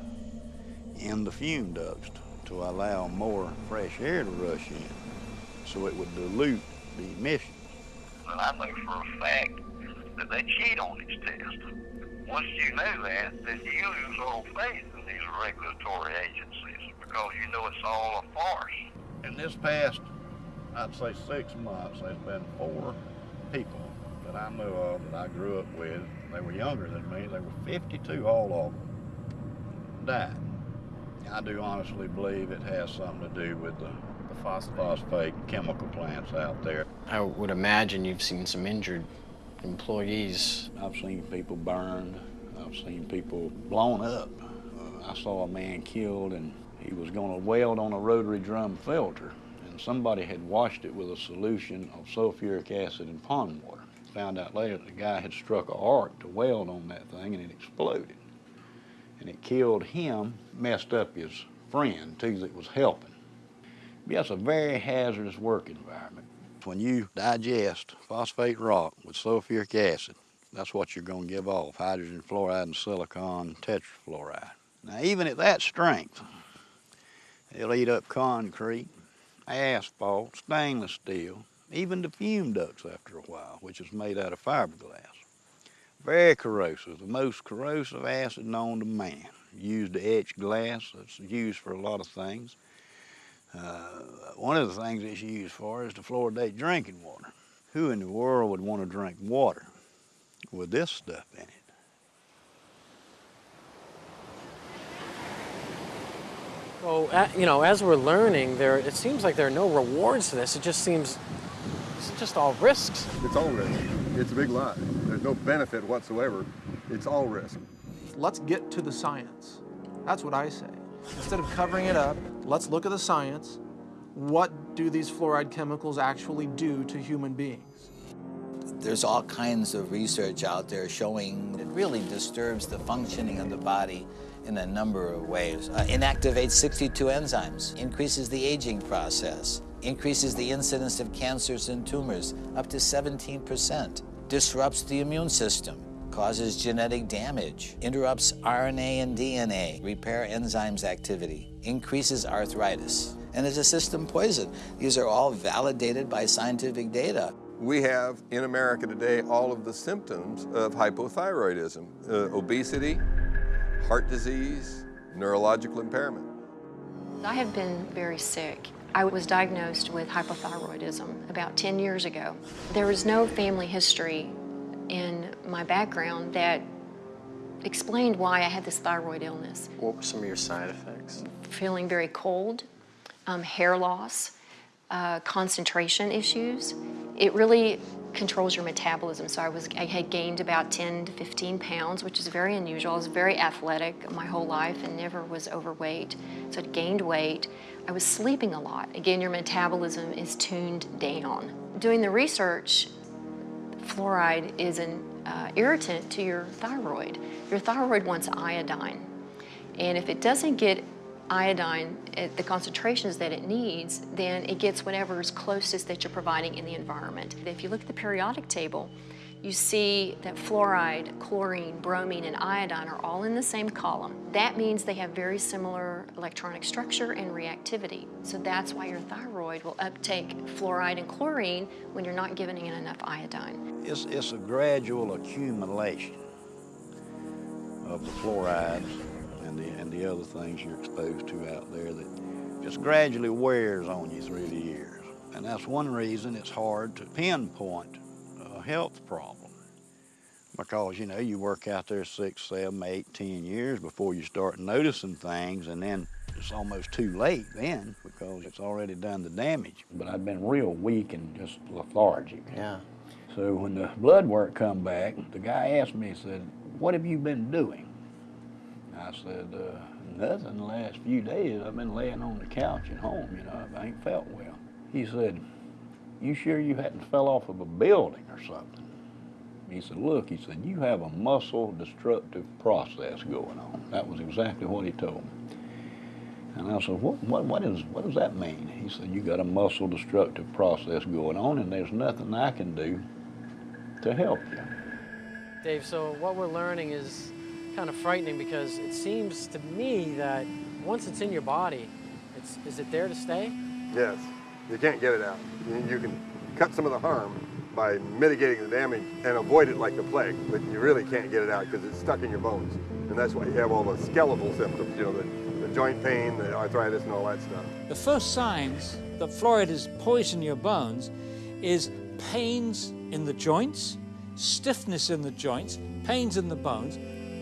Speaker 46: in the fume ducts to allow more fresh air to rush in so it would dilute the emissions.
Speaker 45: And I know for a fact that they cheat on these tests. Once you know that, then you lose all faith in these regulatory agencies because you know it's all a farce.
Speaker 46: In this past, I'd say six months, there's been four people that I knew of that I grew up with. They were younger than me. They were 52, all of them died. I do honestly believe it has something to do with the,
Speaker 3: the phosphate.
Speaker 46: phosphate chemical plants out there.
Speaker 3: I would imagine you've seen some injured employees.
Speaker 46: I've seen people burned. I've seen people blown up. Uh, I saw a man killed and he was going to weld on a rotary drum filter and somebody had washed it with a solution of sulfuric acid and pond water. Found out later that the guy had struck an arc to weld on that thing and it exploded. And it killed him, messed up his friend too that was helping. But that's a very hazardous work environment. When you digest phosphate rock with sulfuric acid, that's what you're going to give off, hydrogen fluoride and silicon tetrafluoride. Now, even at that strength, it'll eat up concrete, asphalt, stainless steel, even the fume ducts after a while, which is made out of fiberglass. Very corrosive, the most corrosive acid known to man. Used to etch glass, it's used for a lot of things. Uh, one of the things it's used for is to fluoridate drinking water. Who in the world would want to drink water with this stuff in it?
Speaker 3: Well, you know, as we're learning, there it seems like there are no rewards to this. It just seems it's just all risks.
Speaker 26: It's all risk. It's a big lie. There's no benefit whatsoever. It's all risk.
Speaker 34: Let's get to the science. That's what I say. Instead of covering it up, let's look at the science. What do these fluoride chemicals actually do to human beings?
Speaker 39: There's all kinds of research out there showing it really disturbs the functioning of the body in a number of ways. Uh, inactivates 62 enzymes, increases the aging process, increases the incidence of cancers and tumors up to 17%, disrupts the immune system, causes genetic damage, interrupts RNA and DNA, repair enzymes activity, increases arthritis, and is a system poison. These are all validated by scientific data.
Speaker 26: We have in America today all of the symptoms of hypothyroidism, uh, obesity, heart disease, neurological impairment.
Speaker 51: I have been very sick. I was diagnosed with hypothyroidism about 10 years ago. There was no family history in my background that explained why I had this thyroid illness.
Speaker 3: What were some of your side effects?
Speaker 51: Feeling very cold, um, hair loss, uh, concentration issues. It really controls your metabolism. So I was I had gained about 10 to 15 pounds, which is very unusual. I was very athletic my whole life and never was overweight. So I gained weight. I was sleeping a lot. Again, your metabolism is tuned down. Doing the research, fluoride is an uh, irritant to your thyroid. Your thyroid wants iodine. And if it doesn't get iodine at the concentrations that it needs, then it gets whatever is closest that you're providing in the environment. If you look at the periodic table, you see that fluoride, chlorine, bromine, and iodine are all in the same column. That means they have very similar electronic structure and reactivity. So that's why your thyroid will uptake fluoride and chlorine when you're not giving it enough iodine.
Speaker 46: It's, it's a gradual accumulation of the fluorides and the, and the other things you're exposed to out there that just gradually wears on you through the years. And that's one reason it's hard to pinpoint a health problem. Because, you know, you work out there six, seven, eight, ten years before you start noticing things, and then it's almost too late then because it's already done the damage.
Speaker 52: But I've been real weak and just lethargic.
Speaker 3: Yeah.
Speaker 52: So when the blood work come back, the guy asked me, he said, what have you been doing? I said, uh, nothing the last few days. I've been laying on the couch at home, you know, I ain't felt well. He said, you sure you hadn't fell off of a building or something? He said, look, he said, you have a muscle destructive process going on. That was exactly what he told me. And I said, what, what, what, is, what does that mean? He said, you got a muscle destructive process going on and there's nothing I can do to help you.
Speaker 3: Dave, so what we're learning is kind of frightening because it seems to me that once it's in your body, it's, is it there to stay?
Speaker 26: Yes, you can't get it out. You, you can cut some of the harm by mitigating the damage and avoid it like the plague, but you really can't get it out because it's stuck in your bones. And that's why you have all the skeletal symptoms, you know, the, the joint pain, the arthritis, and all that stuff.
Speaker 38: The first signs that fluoride is poisoning your bones is pains in the joints, stiffness in the joints, pains in the bones.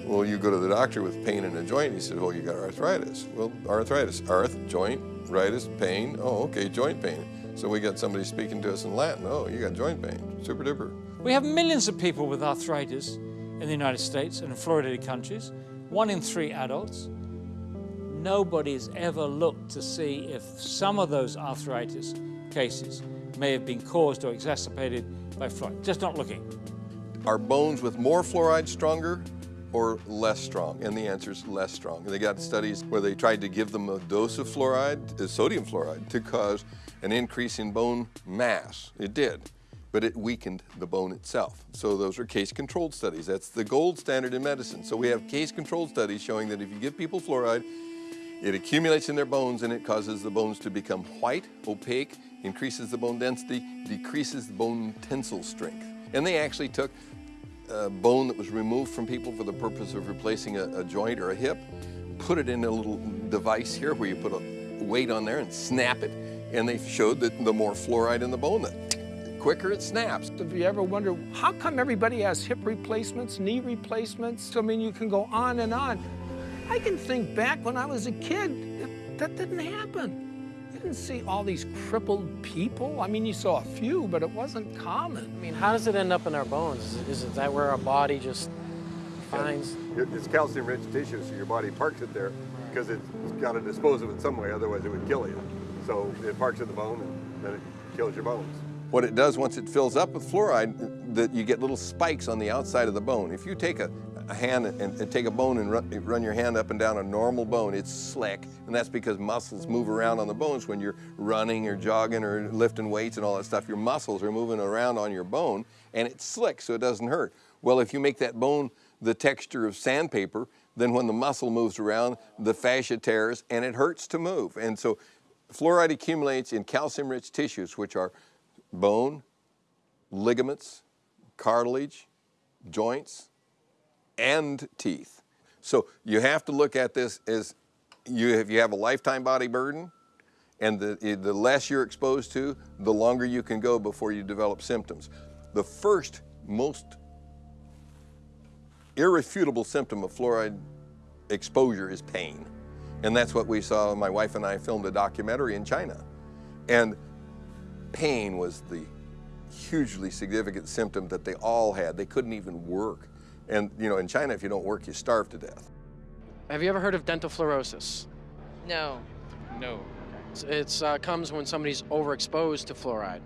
Speaker 26: Well, you go to the doctor with pain in a joint, he said, well, you got arthritis. Well, arthritis, arth, joint, ritis, pain, oh, okay, joint pain. So we got somebody speaking to us in Latin, oh, you got joint pain, super duper.
Speaker 38: We have millions of people with arthritis in the United States and in fluoridated countries, one in three adults. Nobody's ever looked to see if some of those arthritis cases may have been caused or exacerbated by fluoride. Just not looking.
Speaker 26: Are bones with more fluoride stronger or less strong? And the answer is less strong. And they got studies where they tried to give them a dose of fluoride, uh, sodium fluoride, to cause an increase in bone mass. It did, but it weakened the bone itself. So those are case-controlled studies. That's the gold standard in medicine. So we have case-controlled studies showing that if you give people fluoride It accumulates in their bones and it causes the bones to become white, opaque, increases the bone density, decreases the bone tensile strength. And they actually took bone that was removed from people for the purpose of replacing a, a joint or a hip, put it in a little device here where you put a weight on there and snap it, and they showed that the more fluoride in the bone, the quicker it snaps.
Speaker 33: If you ever wonder, how come everybody has hip replacements, knee replacements? I mean, you can go on and on. I can think back when I was a kid, that didn't happen. You didn't see all these crippled people. I mean, you saw a few, but it wasn't common.
Speaker 3: I mean, how does it end up in our bones? Is, is that where our body just finds?
Speaker 26: It's calcium-rich tissue, so your body parks it there because it's got to dispose of it some way, otherwise it would kill you. So it parks in the bone and then it kills your bones. What it does once it fills up with fluoride, that you get little spikes on the outside of the bone. If you take a, a hand and, and, take a bone and run, run, your hand up and down a normal bone, it's slick, and that's because muscles move around on the bones when you're running or jogging or lifting weights and all that stuff. Your muscles are moving around on your bone, and it's slick, so it doesn't hurt. Well, if you make that bone the texture of sandpaper, then when the muscle moves around, the fascia tears and it hurts to move. And so fluoride accumulates in calcium-rich tissues, which are bone, ligaments, cartilage, joints, and teeth. So you have to look at this as you if you have a lifetime body burden, and the, eh, the less you're exposed to, the longer you can go before you develop symptoms. The first most irrefutable symptom of fluoride exposure is pain. And that's what we saw, my wife and I filmed a documentary in China. And pain was the hugely significant symptom that they all had. They couldn't even work. And you know, in China, if you don't work, you starve to death.
Speaker 3: Have you ever heard of dental fluorosis?
Speaker 53: No.
Speaker 3: No. It uh, comes when somebody's overexposed to fluoride.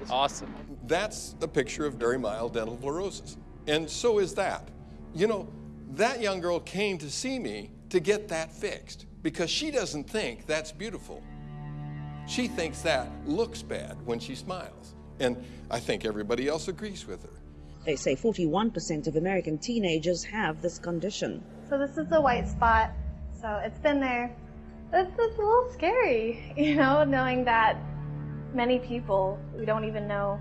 Speaker 53: It's awesome.
Speaker 26: That's a picture of very mild dental fluorosis. And so is that. You know, that young girl came to see me to get that fixed because she doesn't think that's beautiful. She thinks that looks bad when she smiles. And I think everybody else agrees with her.
Speaker 18: They say 41% of American teenagers have this condition.
Speaker 54: So this is a white spot. So it's been there. It's, it's a little scary, <laughs> you know, knowing that many people, we don't even know,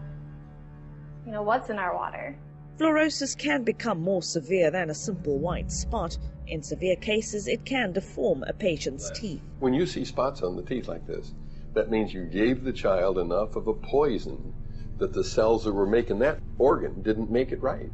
Speaker 54: you know, what's in our water.
Speaker 18: Fluorosis can become more severe than a simple white spot. In severe cases, it can deform a patient's teeth.
Speaker 26: When you see spots on the teeth like this, that means you gave the child enough of a poison that the cells that were making that organ didn't make it right.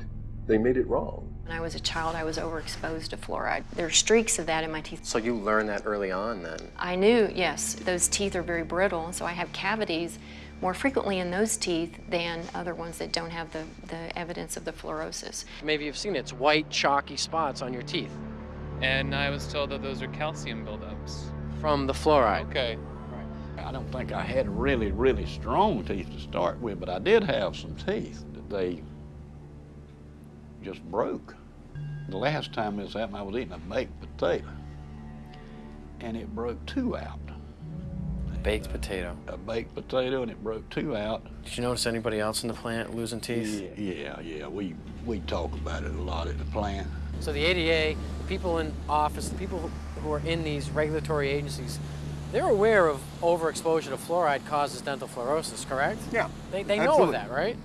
Speaker 26: They made it wrong.
Speaker 51: When I was a child, I was overexposed to fluoride. There are streaks of that in my teeth.
Speaker 3: So you learned that early on then?
Speaker 51: I knew, yes. Those teeth are very brittle, and so I have cavities more frequently in those teeth than other ones that don't have the, the evidence of the fluorosis.
Speaker 3: Maybe you've seen it. It's white, chalky spots on your teeth.
Speaker 53: And I was told that those are calcium buildups.
Speaker 3: From the fluoride.
Speaker 53: Okay.
Speaker 46: I don't think I had really, really strong teeth to start with, but I did have some teeth that they just broke. The last time this happened, I was eating a baked potato, and it broke two out.
Speaker 3: A Baked potato.
Speaker 46: A baked potato, and it broke two out.
Speaker 3: Did you notice anybody else in the plant losing teeth?
Speaker 46: Yeah, yeah, yeah. We we talk about it a lot at the plant.
Speaker 3: So the ADA, the people in office, the people who are in these regulatory agencies, they're aware of overexposure to fluoride causes dental fluorosis, correct?
Speaker 26: Yeah.
Speaker 3: They, they know of that, right?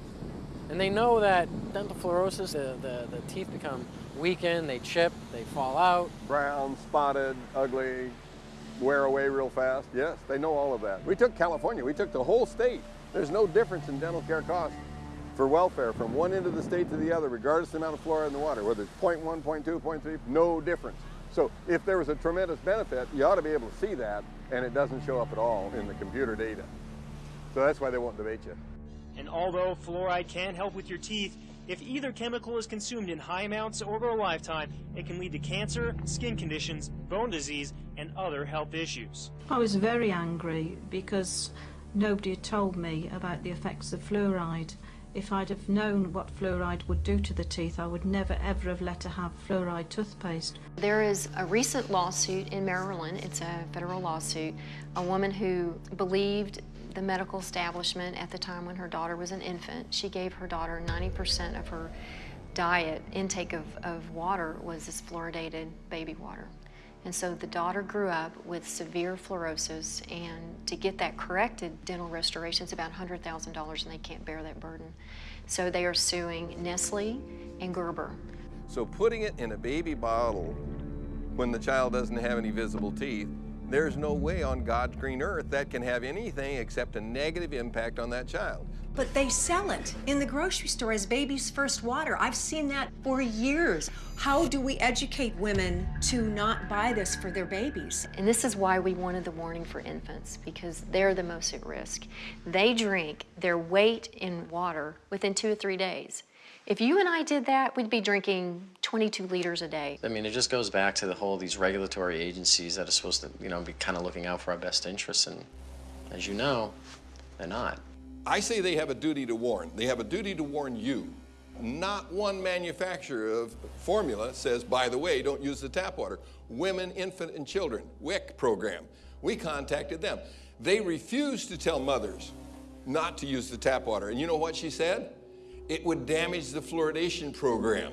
Speaker 3: And they know that dental fluorosis, the, the, the teeth become weakened, they chip, they fall out.
Speaker 26: Brown, spotted, ugly, wear away real fast. Yes, they know all of that. We took California, we took the whole state. There's no difference in dental care costs for welfare from one end of the state to the other, regardless of the amount of fluoride in the water, whether it's 0.1, 0.2, 0.3, no difference. So if there was a tremendous benefit, you ought to be able to see that, and it doesn't show up at all in the computer data. So that's why they won't debate you.
Speaker 55: And although fluoride can help with your teeth, if either chemical is consumed in high amounts over a lifetime, it can lead to cancer, skin conditions, bone disease, and other health issues.
Speaker 56: I was very angry because nobody had told me about the effects of fluoride. If I'd have known what fluoride would do to the teeth, I would never ever have let her have fluoride toothpaste.
Speaker 51: There is a recent lawsuit in Maryland, it's a federal lawsuit, a woman who believed the medical establishment at the time when her daughter was an infant. She gave her daughter 90% of her diet, intake of, of water was this fluoridated baby water. And so the daughter grew up with severe fluorosis, and to get that corrected, dental restoration is about $100,000, and they can't bear that burden. So they are suing Nestle and Gerber.
Speaker 26: So putting it in a baby bottle when the child doesn't have any visible teeth, there's no way on God's green earth that can have anything except a negative impact on that child.
Speaker 14: But they sell it in the grocery store as baby's first water. I've seen that for years. How do we educate women to not buy this for their babies?
Speaker 51: And this is why we wanted the warning for infants, because they're the most at risk. They drink their weight in water within two or three days. If you and I did that, we'd be drinking 22 liters a day.
Speaker 3: I mean, it just goes back to the whole these regulatory agencies that are supposed to, you know, be kind of looking out for our best interests, and as you know, they're not.
Speaker 26: I say they have a duty to warn. They have a duty to warn you. Not one manufacturer of formula says, by the way, don't use the tap water. Women, infant, and children, WIC program. We contacted them. They refused to tell mothers not to use the tap water. And you know what she said? It would damage the fluoridation program.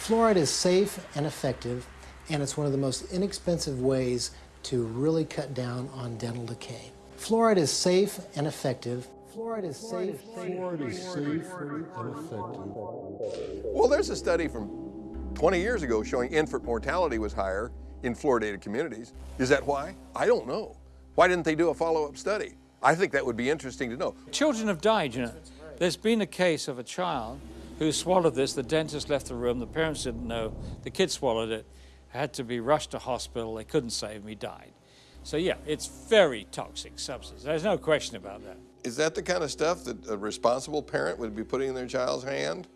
Speaker 12: Fluoride is safe and effective, and it's one of the most inexpensive ways to really cut down on dental decay. Fluoride is safe and effective. Fluoride is safe.
Speaker 57: Fluoride is safe and effective.
Speaker 26: Well, there's a study from 20 years ago showing infant mortality was higher in fluoridated communities. Is that why? I don't know. Why didn't they do a follow-up study? I think that would be interesting to know.
Speaker 38: Children have died, you know. There's been a case of a child who swallowed this. The dentist left the room. The parents didn't know. The kid swallowed it had to be rushed to hospital. They couldn't save. He died. So yeah, it's very toxic substance. There's no question about that.
Speaker 26: Is that the kind of stuff that a responsible parent would be putting in their child's hand?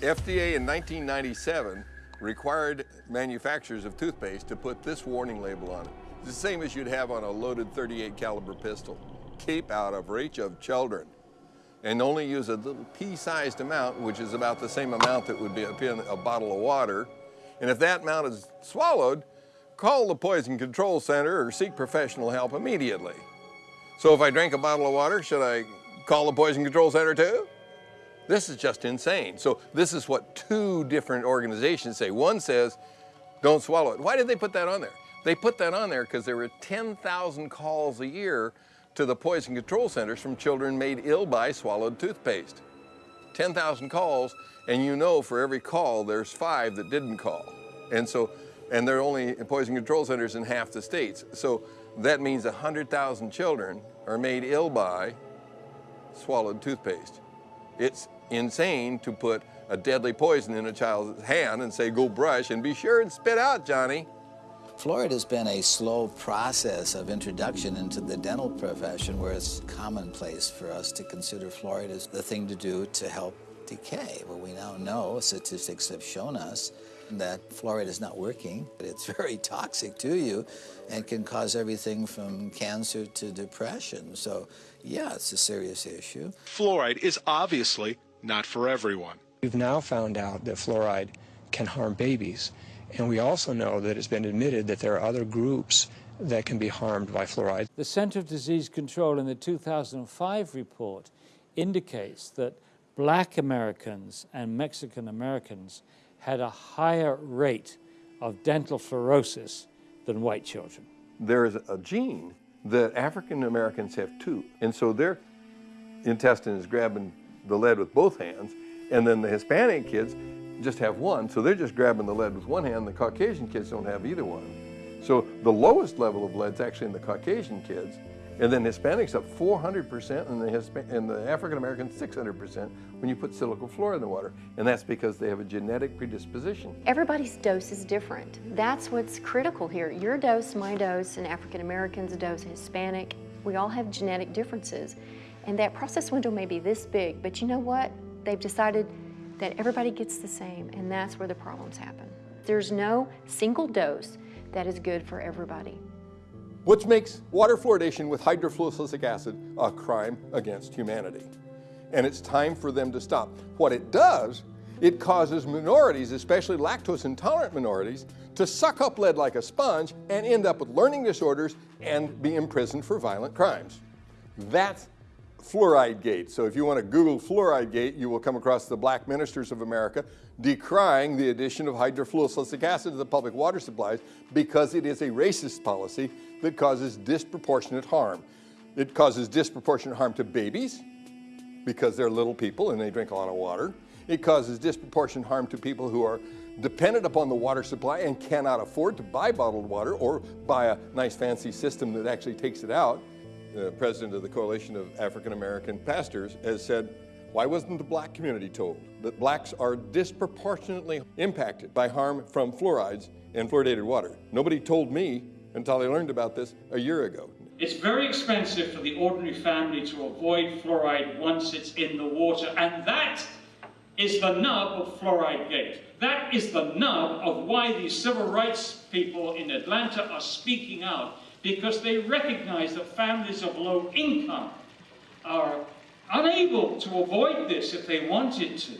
Speaker 26: FDA in 1997 required manufacturers of toothpaste to put this warning label on it. It's the same as you'd have on a loaded 38 caliber pistol. Keep out of reach of children. And only use a little pea-sized amount, which is about the same amount that would be in a bottle of water, and if that amount is swallowed, call the Poison Control Center or seek professional help immediately. So if I drink a bottle of water, should I call the Poison Control Center too? This is just insane. So this is what two different organizations say. One says, don't swallow it. Why did they put that on there? They put that on there because there were 10,000 calls a year to the Poison Control Centers from children made ill by swallowed toothpaste. 10,000 calls, and you know for every call, there's five that didn't call. And so, and there are only poison control centers in half the states. So that means 100,000 children are made ill by swallowed toothpaste. It's insane to put a deadly poison in a child's hand and say, go brush and be sure and spit out, Johnny.
Speaker 39: Fluoride's been a slow process of introduction into the dental profession where it's commonplace for us to consider Florida as the thing to do to help decay. Well, we now know, statistics have shown us, that fluoride is not working. It's <laughs> very toxic to you and can cause everything from cancer to depression. So, yeah, it's a serious issue.
Speaker 57: Fluoride is obviously not for everyone.
Speaker 58: We've now found out that fluoride can harm babies. And we also know that it's been admitted that there are other groups that can be harmed by fluoride.
Speaker 38: The Center of Disease Control in the 2005 report indicates that black Americans and Mexican Americans had a higher rate of dental fluorosis than white children.
Speaker 26: There's a gene that African Americans have too. And so their intestine is grabbing the lead with both hands. And then the Hispanic kids just have one, so they're just grabbing the lead with one hand. The Caucasian kids don't have either one. So the lowest level of lead is actually in the Caucasian kids, and then Hispanics up 400% and the, Hispa and the African Americans 600% when you put silicofluoride in the water. And that's because they have a genetic predisposition.
Speaker 51: Everybody's dose is different. That's what's critical here. Your dose, my dose, and African Americans' dose, Hispanic, we all have genetic differences. And that process window may be this big, but you know what? They've decided that everybody gets the same, and that's where the problems happen. There's no single dose that is good for everybody.
Speaker 26: Which makes water fluoridation with hydrofluorosilicic acid a crime against humanity. And it's time for them to stop. What it does, it causes minorities, especially lactose intolerant minorities, to suck up lead like a sponge and end up with learning disorders and be imprisoned for violent crimes. That's Fluoride Gate. So if you want to Google Fluoride Gate, you will come across the black ministers of America decrying the addition of hydrofluorosilicic acid to the public water supplies because it is a racist policy that causes disproportionate harm. It causes disproportionate harm to babies because they're little people and they drink a lot of water. It causes disproportionate harm to people who are dependent upon the water supply and cannot afford to buy bottled water or buy a nice fancy system that actually takes it out. The president of the Coalition of African American Pastors has said, why wasn't the black community told that blacks are disproportionately impacted by harm from fluorides and fluoridated water? Nobody told me until I learned about this a year ago.
Speaker 38: It's very expensive for the ordinary family to avoid fluoride once it's in the water, and that is the nub of Fluoride Gate. That is the nub of why these civil rights people in Atlanta are speaking out, because they recognize that families of low income are unable to avoid this if they wanted to.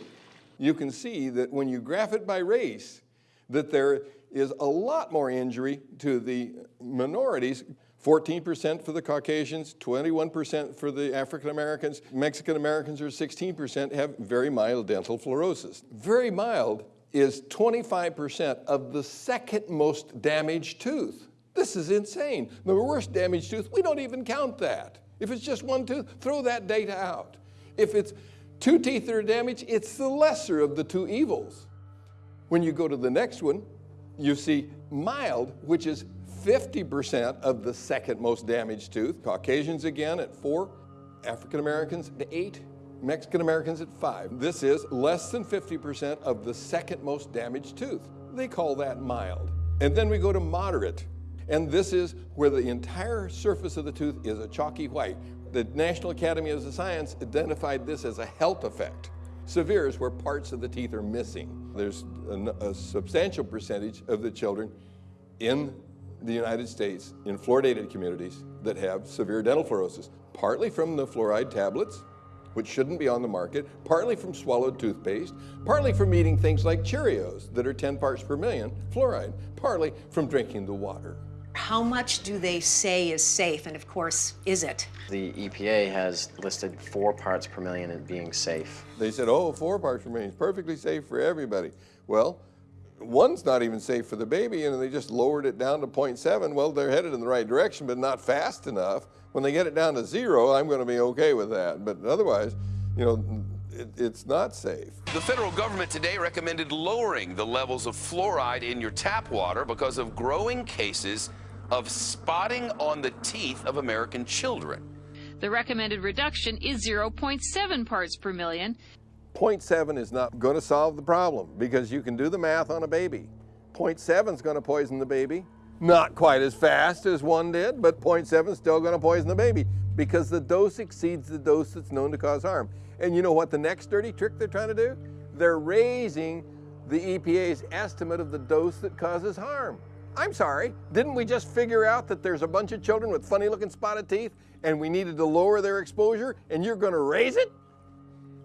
Speaker 26: You can see that when you graph it by race, that there is a lot more injury to the minorities 14% for the Caucasians, 21% for the African Americans. Mexican Americans are 16% have very mild dental fluorosis. Very mild is 25% of the second most damaged tooth. This is insane. The worst damaged tooth, we don't even count that. If it's just one tooth, throw that data out. If it's two teeth that are damaged, it's the lesser of the two evils. When you go to the next one, you see mild, which is 50% of the second most damaged tooth. Caucasians again at four, African Americans at eight, Mexican Americans at five. This is less than 50% of the second most damaged tooth. They call that mild. And then we go to moderate. And this is where the entire surface of the tooth is a chalky white. The National Academy of Science identified this as a health effect. Severe is where parts of the teeth are missing. There's a, a substantial percentage of the children in the United States in fluoridated communities that have severe dental fluorosis, partly from the fluoride tablets, which shouldn't be on the market, partly from swallowed toothpaste, partly from eating things like Cheerios that are 10 parts per million fluoride, partly from drinking the water.
Speaker 14: How much do they say is safe, and of course, is it?
Speaker 3: The EPA has listed four parts per million as being safe.
Speaker 26: They said, oh, four parts per million is perfectly safe for everybody. Well, one's not even safe for the baby and they just lowered it down to 0.7. Well, they're headed in the right direction, but not fast enough. When they get it down to zero, I'm going to be okay with that. But otherwise, you know, it, it's not safe.
Speaker 59: The federal government today recommended lowering the levels of fluoride in your tap water because of growing cases of spotting on the teeth of American children.
Speaker 60: The recommended reduction is 0.7 parts per million,
Speaker 26: 0.7 is not going to solve the problem because you can do the math on a baby. 0.7 is going to poison the baby. Not quite as fast as one did, but 0.7 is still going to poison the baby because the dose exceeds the dose that's known to cause harm. And you know what the next dirty trick they're trying to do? They're raising the EPA's estimate of the dose that causes harm. I'm sorry, didn't we just figure out that there's a bunch of children with funny looking spotted teeth and we needed to lower their exposure and you're going to raise it?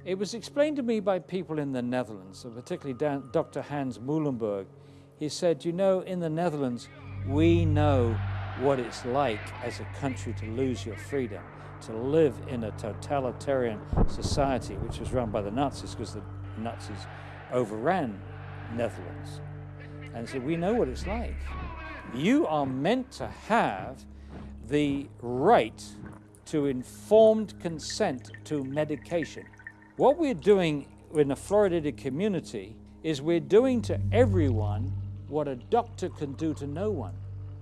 Speaker 38: It was explained to me by people in the Netherlands, and particularly Dr. Hans Moolenburgh. He said, you know, in the Netherlands, we know what it's like as a country to lose your freedom, to live in a totalitarian society, which was run by the Nazis because the Nazis overran Netherlands. And said, we know what it's like. You are meant to have the right to informed consent to medication. What we're doing in the fluoridated community is we're doing to everyone what a doctor can do to no one.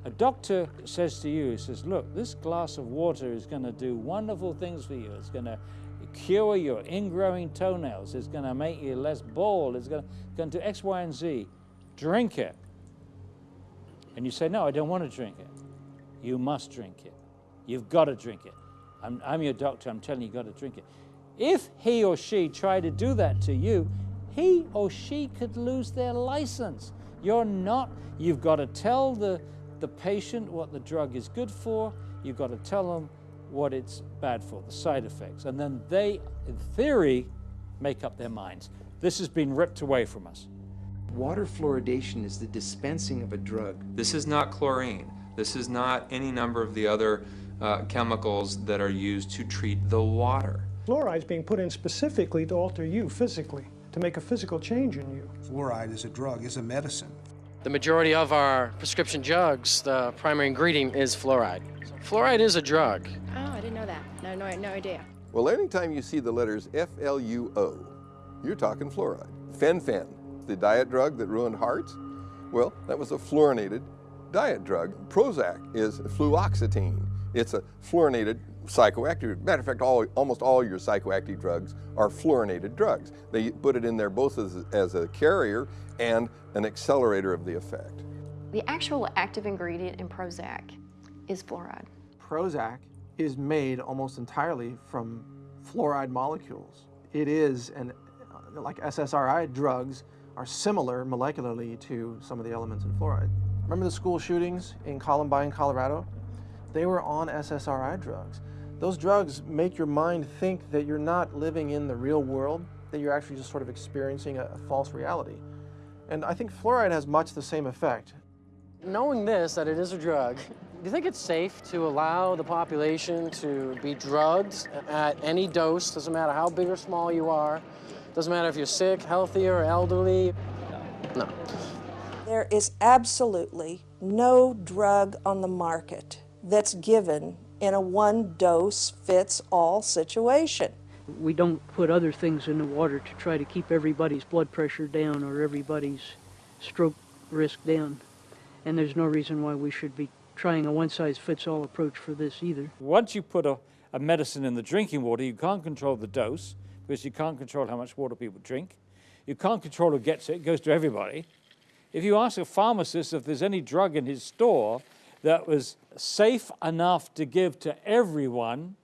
Speaker 38: A doctor says to you, he says, look, this glass of water is going to do wonderful things for you. It's going to cure your ingrowing toenails. It's going to make you less bald. It's going to, do X, Y, and Z. Drink it. And you say, no, I don't want to drink it. You must drink it. You've got to drink it. I'm, I'm your doctor. I'm telling you, you've got to drink it. If he or she tried to do that to you, he or she could lose their license. You're not, you've got to tell the, the patient what the drug is good for, you've got to tell them what it's bad for, the side effects, and then they, in theory, make up their minds. This has been ripped away from us.
Speaker 61: Water fluoridation is the dispensing of a drug.
Speaker 62: This is not chlorine. This is not any number of the other
Speaker 63: uh, chemicals that are used to treat the water.
Speaker 64: Fluoride is being put in specifically to alter you physically, to make a physical change in you.
Speaker 62: Fluoride is a drug, is a medicine.
Speaker 3: The majority of our prescription drugs, the primary ingredient is fluoride. Fluoride is a drug.
Speaker 65: Oh, I didn't know that. No, no, no idea.
Speaker 26: Well, anytime you see the letters F-L-U-O, you're talking fluoride. Fen-Phen, the diet drug that ruined hearts, well, that was a fluorinated diet drug. Prozac is fluoxetine. It's a fluorinated psychoactive. Matter of fact, all, almost all your psychoactive drugs are fluorinated drugs. They put it in there both as, as a carrier and an accelerator of the effect.
Speaker 51: The actual active ingredient in Prozac is fluoride.
Speaker 24: Prozac is made almost entirely from fluoride molecules. It is, and like SSRI drugs, are similar molecularly to some of the elements in fluoride. Remember the school shootings in Columbine, Colorado? They were on SSRI drugs. Those drugs make your mind think that you're not living in the real world, that you're actually just sort of experiencing a, a false reality. And I think fluoride has much the same effect.
Speaker 3: Knowing this, that it is a drug, do you think it's safe to allow the population to be drugged at any dose, doesn't matter how big or small you are, doesn't matter if you're sick, healthy, or elderly? No.
Speaker 66: There is absolutely no drug on the market that's given in a one dose fits all situation.
Speaker 67: We don't put other things in the water to try to keep everybody's blood pressure down or everybody's stroke risk down. And there's no reason why we should be trying a one size fits all approach for this either.
Speaker 38: Once you put a, a medicine in the drinking water, you can't control the dose because you can't control how much water people drink. You can't control who gets it, it goes to everybody. If you ask a pharmacist if there's any drug in his store that was safe enough to give to everyone,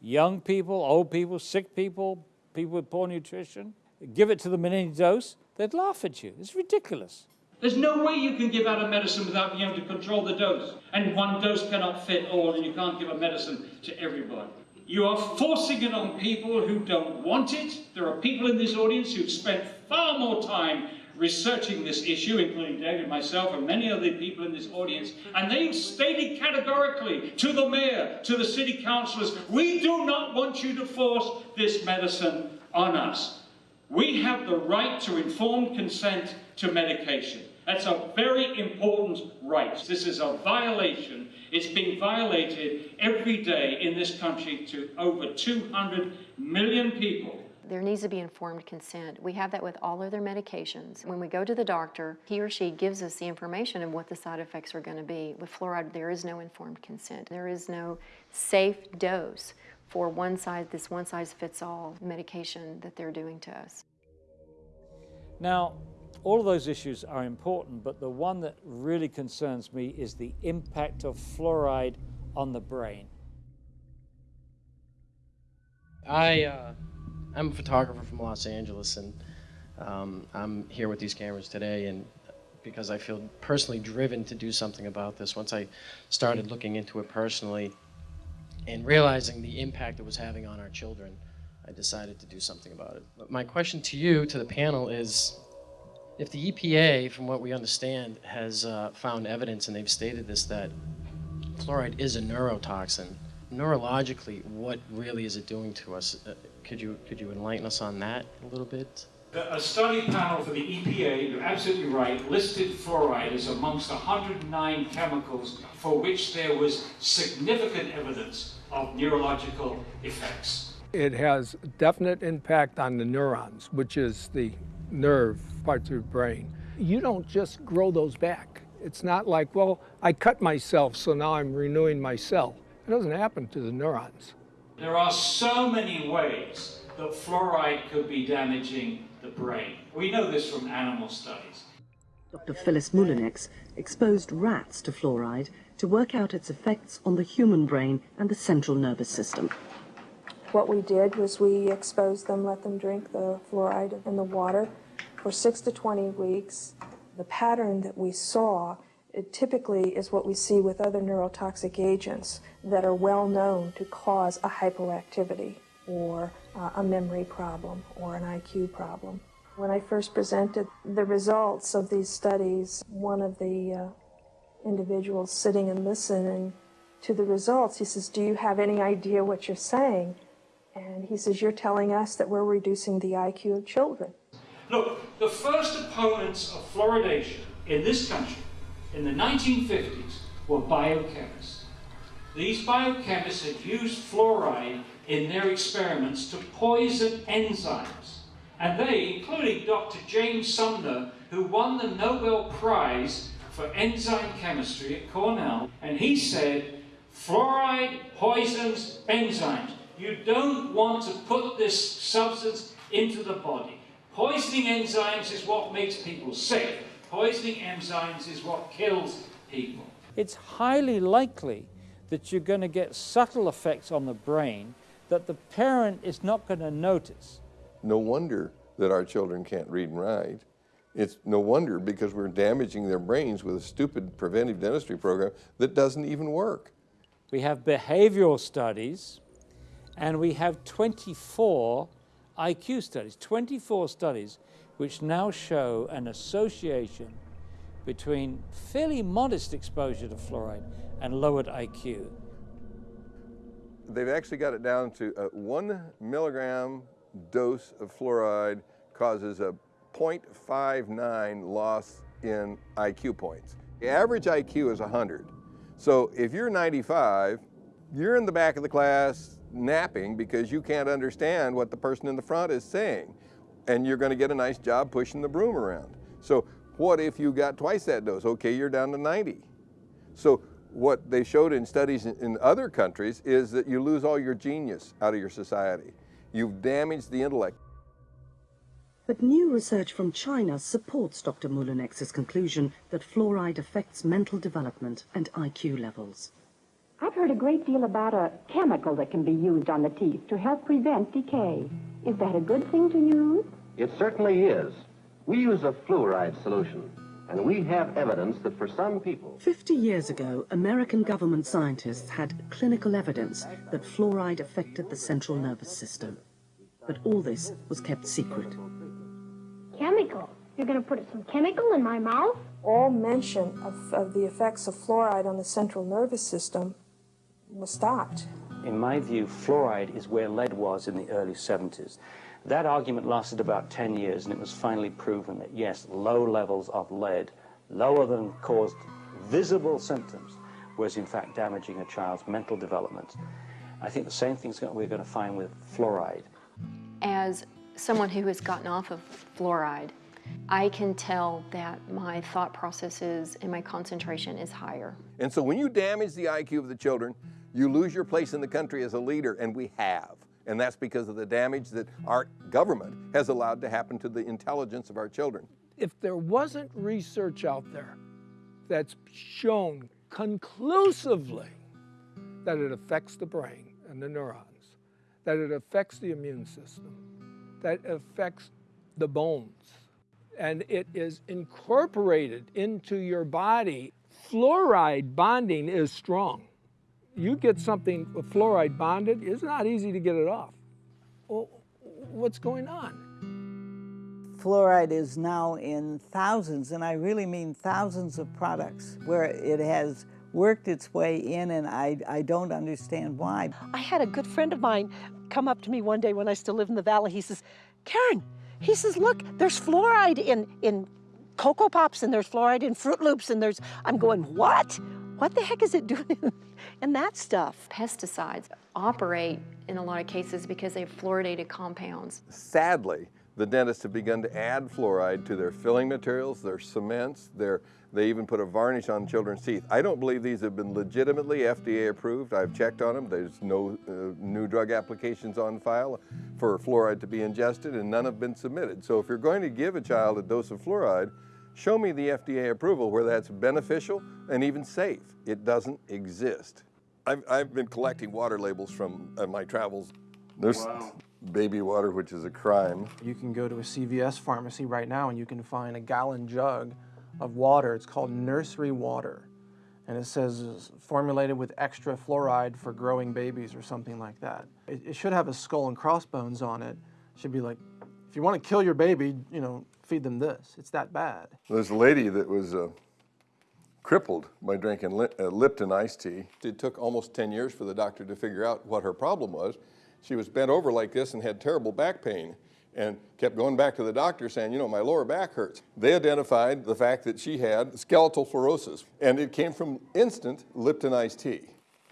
Speaker 38: young people, old people, sick people, people with poor nutrition, give it to them in any dose, they'd laugh at you. It's ridiculous.
Speaker 68: There's no way you can give out a medicine without being able to control the dose. And one dose cannot fit all, and you can't give a medicine to everybody. You are forcing it on people who don't want it. There are people in this audience who've spent far more time researching this issue, including David, myself, and many other people in this audience, and they've stated categorically to the mayor, to the city councillors, we do not want you to force this medicine on us. We have the right to informed consent to medication. That's a very important right. This is a violation. It's being violated every day in this country to over 200 million people.
Speaker 51: There needs to be informed consent. We have that with all other medications. When we go to the doctor, he or she gives us the information of what the side effects are going to be. With fluoride, there is no informed consent. There is no safe dose for one size, this one size fits all medication that they're doing to us.
Speaker 38: Now, all of those issues are important, but the one that really concerns me is the impact of fluoride on the brain.
Speaker 3: I, uh, I'm a photographer from Los Angeles, and um, I'm here with these cameras today, and because I feel personally driven to do something about this. Once I started looking into it personally and realizing the impact it was having on our children, I decided to do something about it. But my question to you, to the panel, is if the EPA, from what we understand, has uh, found evidence, and they've stated this, that fluoride is a neurotoxin, neurologically, what really is it doing to us? Uh, could you could you enlighten us on that a little bit?
Speaker 68: A study panel for the EPA, you're absolutely right, listed fluoride as amongst 109 chemicals for which there was significant evidence of neurological effects.
Speaker 33: It has definite impact on the neurons, which is the nerve parts of the brain. You don't just grow those back. It's not like, well, I cut myself, so now I'm renewing my cell. It doesn't happen to the neurons.
Speaker 68: There are so many ways that fluoride could be damaging the brain. We know this from animal studies.
Speaker 69: Dr. Phyllis Mullenix exposed rats to fluoride to work out its effects on the human brain and the central nervous system.
Speaker 70: What we did was we exposed them, let them drink the fluoride in the water for 6 to 20 weeks. The pattern that we saw typically is what we see with other neurotoxic agents that are well known to cause a hypoactivity or uh, a memory problem or an IQ problem. When I first presented the results of these studies, one of the uh, individuals sitting and listening to the results. He says, Do you have any idea what you're saying? And he says, You're telling us that we're reducing the IQ of children.
Speaker 68: Look, the first opponents of fluoridation in this country in the 1950s were biochemists. These biochemists had used fluoride in their experiments to poison enzymes. And they, including Dr. James Sumner, who won the Nobel Prize for enzyme chemistry at Cornell, and he said, fluoride poisons enzymes. You don't want to put this substance into the body. Poisoning enzymes is what makes people sick. Poisoning enzymes is what kills people.
Speaker 38: It's highly likely that you're going to get subtle effects on the brain that the parent is not going to notice.
Speaker 26: No wonder that our children can't read and write. It's no wonder because we're damaging their brains with a stupid preventive dentistry program that doesn't even work.
Speaker 38: We have behavioral studies and we have 24 IQ studies, 24 studies which now show an association between fairly modest exposure to fluoride and lowered IQ.
Speaker 26: They've actually got it down to a one milligram dose of fluoride causes a 0.59 loss in IQ points. The average IQ is 100. So if you're 95, you're in the back of the class napping because you can't understand what the person in the front is saying. And you're going to get a nice job pushing the broom around. So what if you got twice that dose? Okay, you're down to 90. So what they showed in studies in other countries is that you lose all your genius out of your society. You've damaged the intellect.
Speaker 69: But new research from China supports Dr. Mullenix's conclusion that fluoride affects mental development and IQ levels.
Speaker 71: I've heard a great deal about a chemical that can be used on the teeth to help prevent decay. Is that a good thing to use?
Speaker 72: It certainly is. We use a fluoride solution, and we have evidence that for some people...
Speaker 69: 50 years ago, American government scientists had clinical evidence that fluoride affected the central nervous system. But all this was kept secret.
Speaker 71: Chemical? You're going to put some chemical in my mouth?
Speaker 70: All mention of, of the effects of fluoride on the central nervous system was stopped.
Speaker 73: In my view, fluoride is where lead was in the early 70s. That argument lasted about 10 years, and it was finally proven that, yes, low levels of lead, lower than caused visible symptoms, was in fact damaging a child's mental development. I think the same thing we're going to find with fluoride.
Speaker 51: As someone who has gotten off of fluoride, I can tell that my thought processes and my concentration is higher.
Speaker 26: And so when you damage the IQ of the children, you lose your place in the country as a leader, and we have. And that's because of the damage that our government has allowed to happen to the intelligence of our children.
Speaker 33: If there wasn't research out there that's shown conclusively that it affects the brain and the neurons, that it affects the immune system, that affects the bones, and it is incorporated into your body, fluoride bonding is strong. You get something with fluoride bonded, it's not easy to get it off. Well, what's going on?
Speaker 25: Fluoride is now in thousands, and I really mean thousands of products where it has worked its way in, and I, I don't understand why.
Speaker 74: I had a good friend of mine come up to me one day when I still lived in the valley. He says, Karen, he says, look, there's fluoride in, in Cocoa Pops and there's fluoride in Froot Loops and there's, I'm going, what? What the heck is it doing <laughs> in that stuff?
Speaker 51: Pesticides operate in a lot of cases because they have fluoridated compounds.
Speaker 26: Sadly, the dentists have begun to add fluoride to their filling materials, their cements, their, they even put a varnish on children's teeth. I don't believe these have been legitimately FDA approved. I've checked on them. There's no uh, new drug applications on file for fluoride to be ingested and none have been submitted. So if you're going to give a child a dose of fluoride, show me the FDA approval where that's beneficial and even safe. It doesn't exist. I've, I've been collecting water labels from uh, my travels. There's wow. baby water, which is a crime.
Speaker 24: You can go to a CVS pharmacy right now and you can find a gallon jug of water. It's called nursery water. And it says formulated with extra fluoride for growing babies or something like that. It, it should have a skull and crossbones on it. it. Should be like, if you want to kill your baby, you know, feed them this. It's that bad.
Speaker 26: There's a lady that was uh, crippled by drinking uh, Lipton iced tea. It took almost 10 years for the doctor to figure out what her problem was. She was bent over like this and had terrible back pain and kept going back to the doctor saying, you know, my lower back hurts. They identified the fact that she had skeletal fluorosis, and it came from instant Lipton iced tea.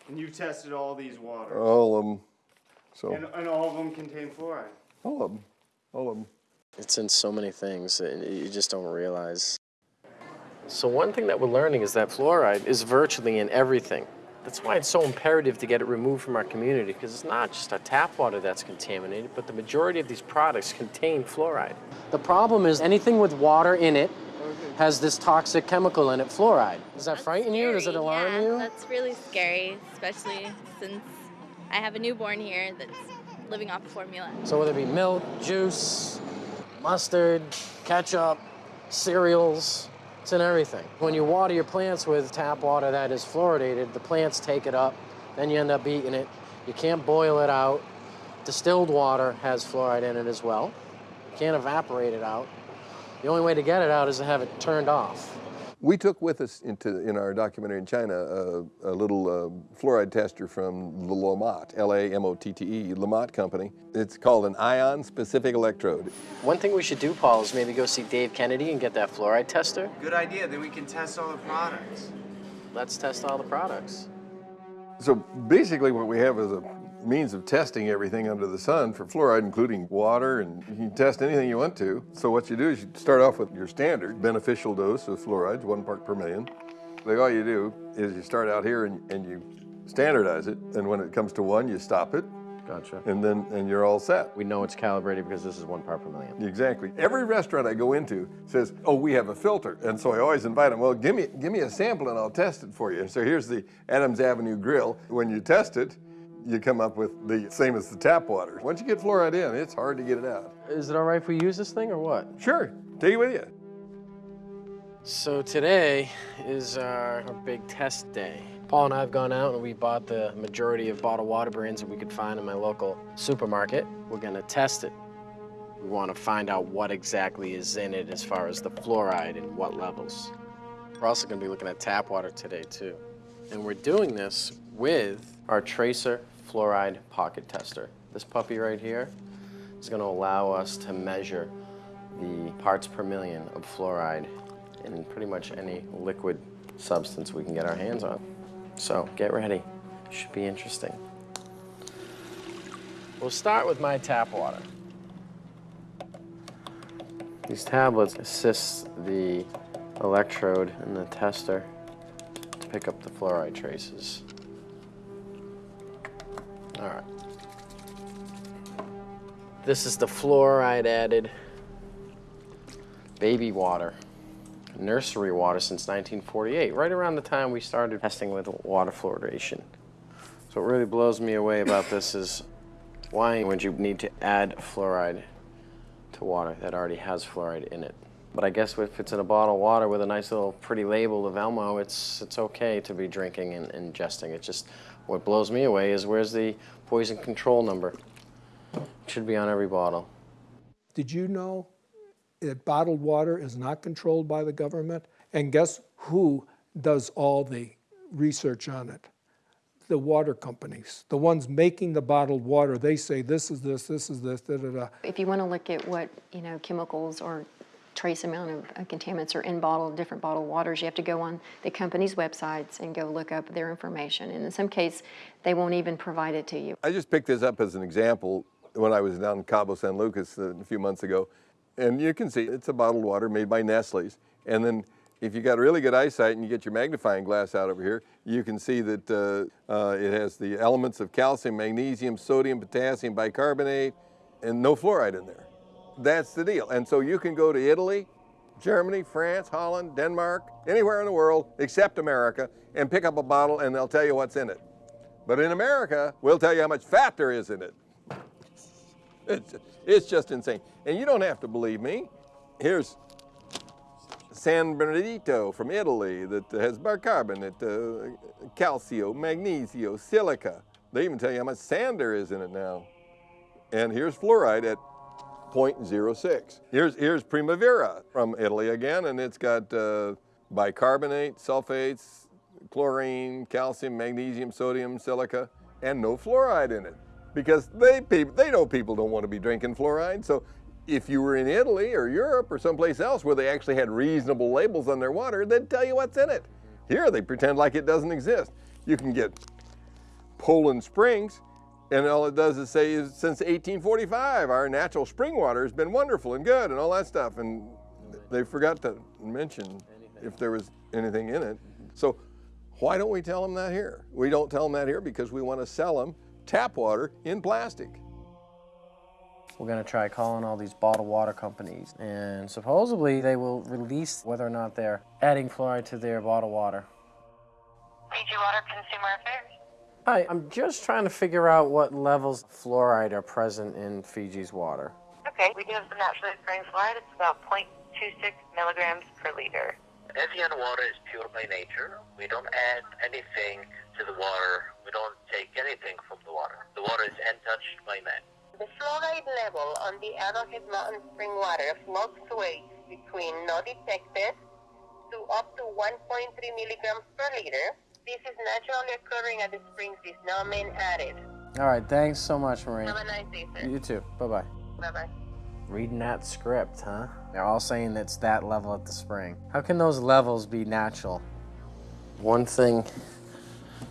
Speaker 75: And you've tested all these waters.
Speaker 26: All of them. So,
Speaker 75: And, and all of them contain fluoride.
Speaker 26: all of them. All of them.
Speaker 3: It's in so many things that you just don't realize. So one thing that we're learning is that fluoride is virtually in everything. That's why it's so imperative to get it removed from our community, because it's not just our tap water that's contaminated, but the majority of these products contain fluoride. The problem is anything with water in it has this toxic chemical in it, fluoride. Does that frighten you? Does it alarm
Speaker 76: yeah,
Speaker 3: you?
Speaker 76: That's really scary, especially since I have a newborn here that's living off of formula.
Speaker 3: So whether it be milk, juice, mustard, ketchup, cereals, it's in everything. When you water your plants with tap water that is fluoridated, the plants take it up, then you end up eating it. You can't boil it out. Distilled water has fluoride in it as well. You can't evaporate it out. The only way to get it out is to have it turned off.
Speaker 26: We took with us into in our documentary in China uh, a little uh, fluoride tester from the Lamotte, L-A-M-O-T-T-E, Lamotte company. It's called an ion-specific electrode.
Speaker 3: One thing we should do, Paul, is maybe go see Dave Kennedy and get that fluoride tester.
Speaker 75: Good idea. Then we can test all the products.
Speaker 3: Let's test all the products.
Speaker 26: So basically what we have is a means of testing everything under the sun for fluoride, including water, and you can test anything you want to. So what you do is you start off with your standard beneficial dose of fluorides, one part per million. Like all you do is you start out here and, and you standardize it, and when it comes to one, you stop it,
Speaker 3: Gotcha.
Speaker 26: and then and you're all set.
Speaker 3: We know it's calibrated because this is one part per million.
Speaker 26: Exactly. Every restaurant I go into says, "Oh, we have a filter," and so I always invite them. Well, give me give me a sample and I'll test it for you. So here's the Adams Avenue Grill. When you test it, you come up with the same as the tap water. Once you get fluoride in, it's hard to get it out.
Speaker 3: Is it all right if we use this thing or what?
Speaker 26: Sure. Take it with you.
Speaker 3: So today is our, our big test day. Paul and I have gone out and we bought the majority of bottled water brands that we could find in my local supermarket. We're gonna test it. We wanna find out what exactly is in it as far as the fluoride and what levels. We're also gonna be looking at tap water today too. And we're doing this with our Tracer Fluoride Pocket Tester. This puppy right here is gonna allow us to measure the parts per million of fluoride in pretty much any liquid substance we can get our hands on. So get ready, should be interesting. We'll start with my tap water. These tablets assist the electrode and the tester to pick up the fluoride traces. All right. This is the fluoride added baby water, nursery water since 1948, right around the time we started testing with water fluoridation. So what really blows me away about this is why would you need to add fluoride to water that already has fluoride in it? But I guess if it's in a bottle of water with a nice little pretty label of Elmo, it's, it's okay to be drinking and ingesting. It's just, what blows me away is where's the poison control number? It should be on every bottle.
Speaker 33: Did you know that bottled water is not controlled by the government? And guess who does all the research on it? The water companies, the ones making the bottled water. They say this is this, this is this, da da da.
Speaker 51: If you want to look at what, you know, chemicals or trace amount of uh, contaminants are in bottled, different bottled waters, you have to go on the company's websites and go look up their information. And in some case, they won't even provide it to you.
Speaker 26: I just picked this up as an example when I was down in Cabo San Lucas a few months ago. And you can see it's a bottled water made by Nestle's. And then if you got really good eyesight and you get your magnifying glass out over here, you can see that uh, uh, it has the elements of calcium, magnesium, sodium, potassium, bicarbonate, and no fluoride in there. That's the deal. And so you can go to Italy, Germany, France, Holland, Denmark, anywhere in the world except America, and pick up a bottle and they'll tell you what's in it. But in America, we'll tell you how much fat there is in it. It's, it's just insane. And you don't have to believe me. Here's San Bernardino from Italy that has bicarbonate, uh, calcio, magnesio, silica. They even tell you how much sand there is in it now. And here's fluoride at 0.06. Here's, here's Primavera from Italy again, and it's got uh, bicarbonate, sulfates, chlorine, calcium, magnesium, sodium, silica, and no fluoride in it. Because they, they know people don't want to be drinking fluoride. So if you were in Italy or Europe or someplace else where they actually had reasonable labels on their water, they'd tell you what's in it. Here they pretend like it doesn't exist. You can get Poland Springs, and all it does is say is since 1845, our natural spring water has been wonderful and good and all that stuff. And they forgot to mention if there was anything in it. So why don't we tell them that here? We don't tell them that here because we want to sell them tap water in plastic.
Speaker 3: We're going to try calling all these bottled water companies, and supposedly they will release whether or not they're adding fluoride to their bottled water.
Speaker 77: Fiji Water Consumer Affairs.
Speaker 3: Hi, I'm just trying to figure out what levels of fluoride are present in Fiji's water.
Speaker 77: Okay, we do have some naturally occurring fluoride. It's about 0.26 milligrams per liter.
Speaker 78: Evian water is pure by nature. We don't add anything to the water. We don't take anything from the water. The water is untouched by man.
Speaker 77: The fluoride level on the Arrowhead Mountain spring water fluctuates between no detected to up to 1.3 milligrams per liter. This is naturally occurring at the springs with no man added.
Speaker 3: All right, thanks so much, Maureen.
Speaker 77: Have a nice day, sir.
Speaker 3: You too. Bye-bye.
Speaker 77: Bye-bye.
Speaker 3: Reading that script, huh? They're all saying it's that level at the spring. How can those levels be natural? One thing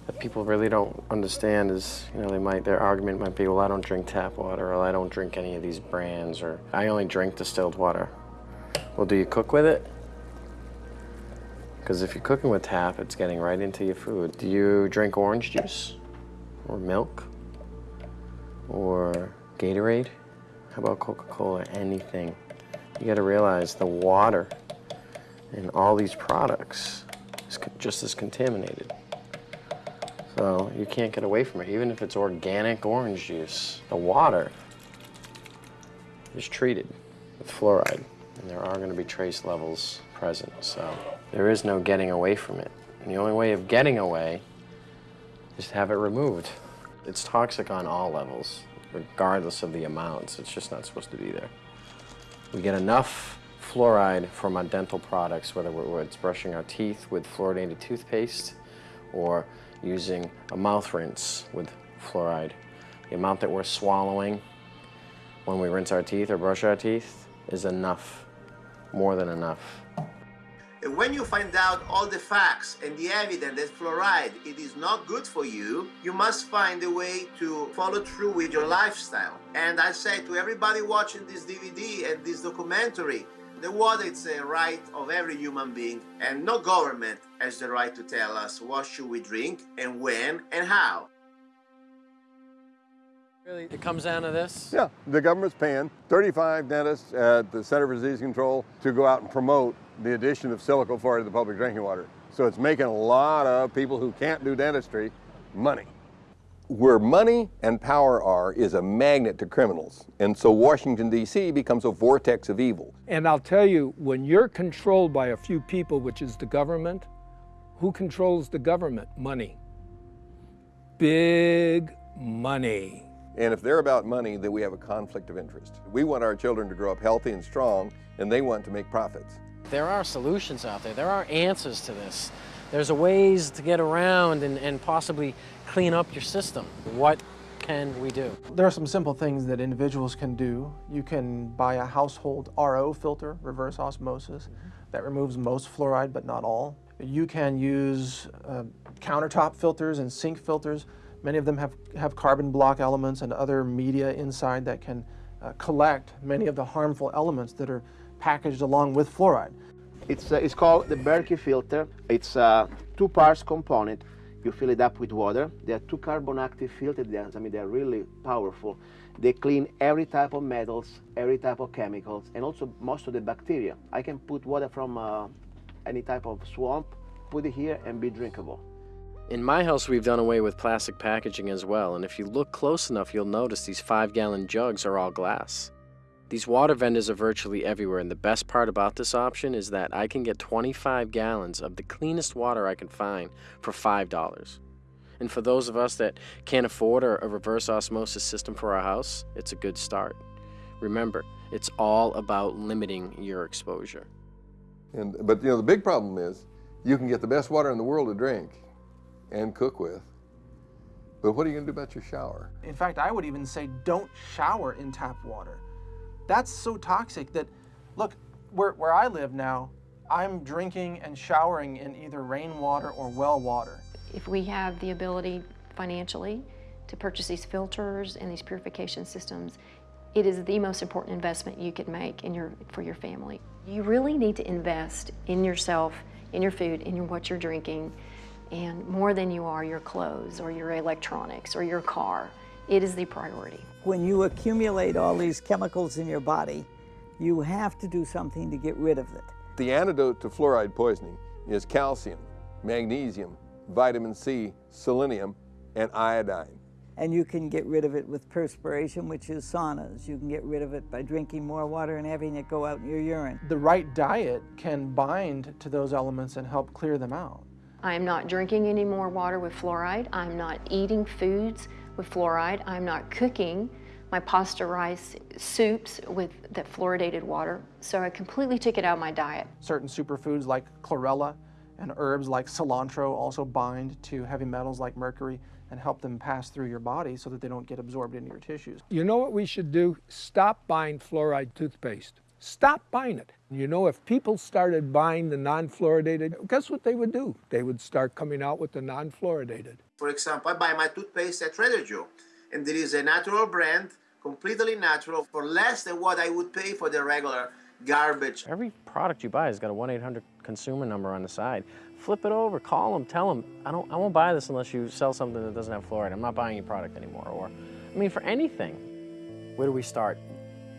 Speaker 3: that people really don't understand is, you know, they might, their argument might be, well, I don't drink tap water, or I don't drink any of these brands, or I only drink distilled water. Well, do you cook with it? Because if you're cooking with tap, it's getting right into your food. Do you drink orange juice? Or milk? Or Gatorade? How about Coca-Cola? Anything. You gotta realize the water in all these products is just as contaminated. So you can't get away from it, even if it's organic orange juice. The water is treated with fluoride, and there are gonna be trace levels present, so there is no getting away from it. And the only way of getting away is to have it removed. It's toxic on all levels, regardless of the amounts. It's just not supposed to be there. We get enough fluoride from our dental products, whether it's brushing our teeth with fluoridated toothpaste or using a mouth rinse with fluoride. The amount that we're swallowing when we rinse our teeth or brush our teeth is enough, more than enough.
Speaker 79: And when you find out all the facts and the evidence that fluoride it is not good for you, you must find a way to follow through with your lifestyle. And I say to everybody watching this DVD and this documentary, the water is a right of every human being, and no government has the right to tell us what should we drink and when and how.
Speaker 3: Really, it comes down to this?
Speaker 26: Yeah, the government's paying 35 dentists at the Center for Disease Control to go out and promote the addition of silicofluoride to the public drinking water. So it's making a lot of people who can't do dentistry money. Where money and power are is a magnet to criminals. And so Washington, D.C. becomes a vortex of evil.
Speaker 33: And I'll tell you, when you're controlled by a few people, which is the government, who controls the government? Money. Big money.
Speaker 26: And if they're about money, then we have a conflict of interest. We want our children to grow up healthy and strong, and they want to make profits.
Speaker 3: There are solutions out there. There are answers to this. There's a ways to get around and, and possibly clean up your system. What can we do?
Speaker 24: There are some simple things that individuals can do. You can buy a household RO filter, reverse osmosis, that removes most fluoride but not all. You can use uh, countertop filters and sink filters. Many of them have, have carbon block elements and other media inside that can uh, collect many of the harmful elements that are packaged along with fluoride.
Speaker 80: It's, uh, it's called the Berkey filter. It's a two parts component. You fill it up with water. There are two carbon active filters. They I mean, they're really powerful. They clean every type of metals, every type of chemicals, and also most of the bacteria. I can put water from uh, any type of swamp, put it here, and be drinkable.
Speaker 3: In my house, we've done away with plastic packaging as well, and if you look close enough, you'll notice these five gallon jugs are all glass. These water vendors are virtually everywhere, and the best part about this option is that I can get 25 gallons of the cleanest water I can find for $5. And for those of us that can't afford a, a reverse osmosis system for our house, it's a good start. Remember, it's all about limiting your exposure.
Speaker 26: And, but you know, the big problem is You can get the best water in the world to drink and cook with, but what are you going to do about your shower?
Speaker 24: In fact, I would even say don't shower in tap water. That's so toxic that, look, where, where I live now, I'm drinking and showering in either rainwater or well water.
Speaker 51: If we have the ability financially to purchase these filters and these purification systems, it is the most important investment you could make in your, for your family. You really need to invest in yourself, in your food, in your, what you're drinking, and more than you are your clothes or your electronics or your car. It is the priority.
Speaker 25: When you accumulate all these chemicals in your body, you have to do something to get rid of it.
Speaker 26: The antidote to fluoride poisoning is calcium, magnesium, vitamin C, selenium, and iodine.
Speaker 25: And you can get rid of it with perspiration, which is saunas. You can get rid of it by drinking more water and having it go out in your urine.
Speaker 24: The right diet can bind to those elements and help clear them out.
Speaker 51: I'm not drinking any more water with fluoride. I'm not eating foods with fluoride. I'm not cooking my pasta rice soups with that fluoridated water. So I completely took it out of my diet.
Speaker 24: Certain superfoods like chlorella and herbs like cilantro also bind to heavy metals like mercury and help them pass through your body so that they don't get absorbed into your tissues.
Speaker 33: You know what we should do? Stop buying fluoride toothpaste. Stop buying it. You know, if people started buying the non-fluoridated, guess what they would do? They would start coming out with the non-fluoridated.
Speaker 79: For example, I buy my toothpaste at Trader Joe, and there is a natural brand, completely natural, for less than what I would pay for the regular garbage.
Speaker 3: Every product you buy has got a 1-800 consumer number on the side. Flip it over, call them, tell them, I, don't, I won't buy this unless you sell something that doesn't have fluoride. I'm not buying your product anymore. Or, I mean, for anything. Where do we start?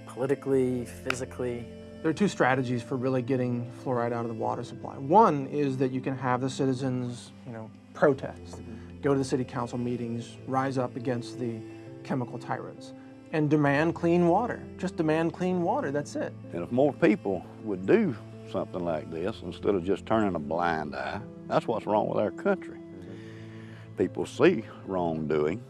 Speaker 3: Politically, physically?
Speaker 24: There are two strategies for really getting fluoride out of the water supply. One is that you can have the citizens, you know, protest, go to the city council meetings, rise up against the chemical tyrants, and demand clean water. Just demand clean water, that's it.
Speaker 81: And if more people would do something like this instead of just turning a blind eye, that's what's wrong with our country. People see wrongdoing,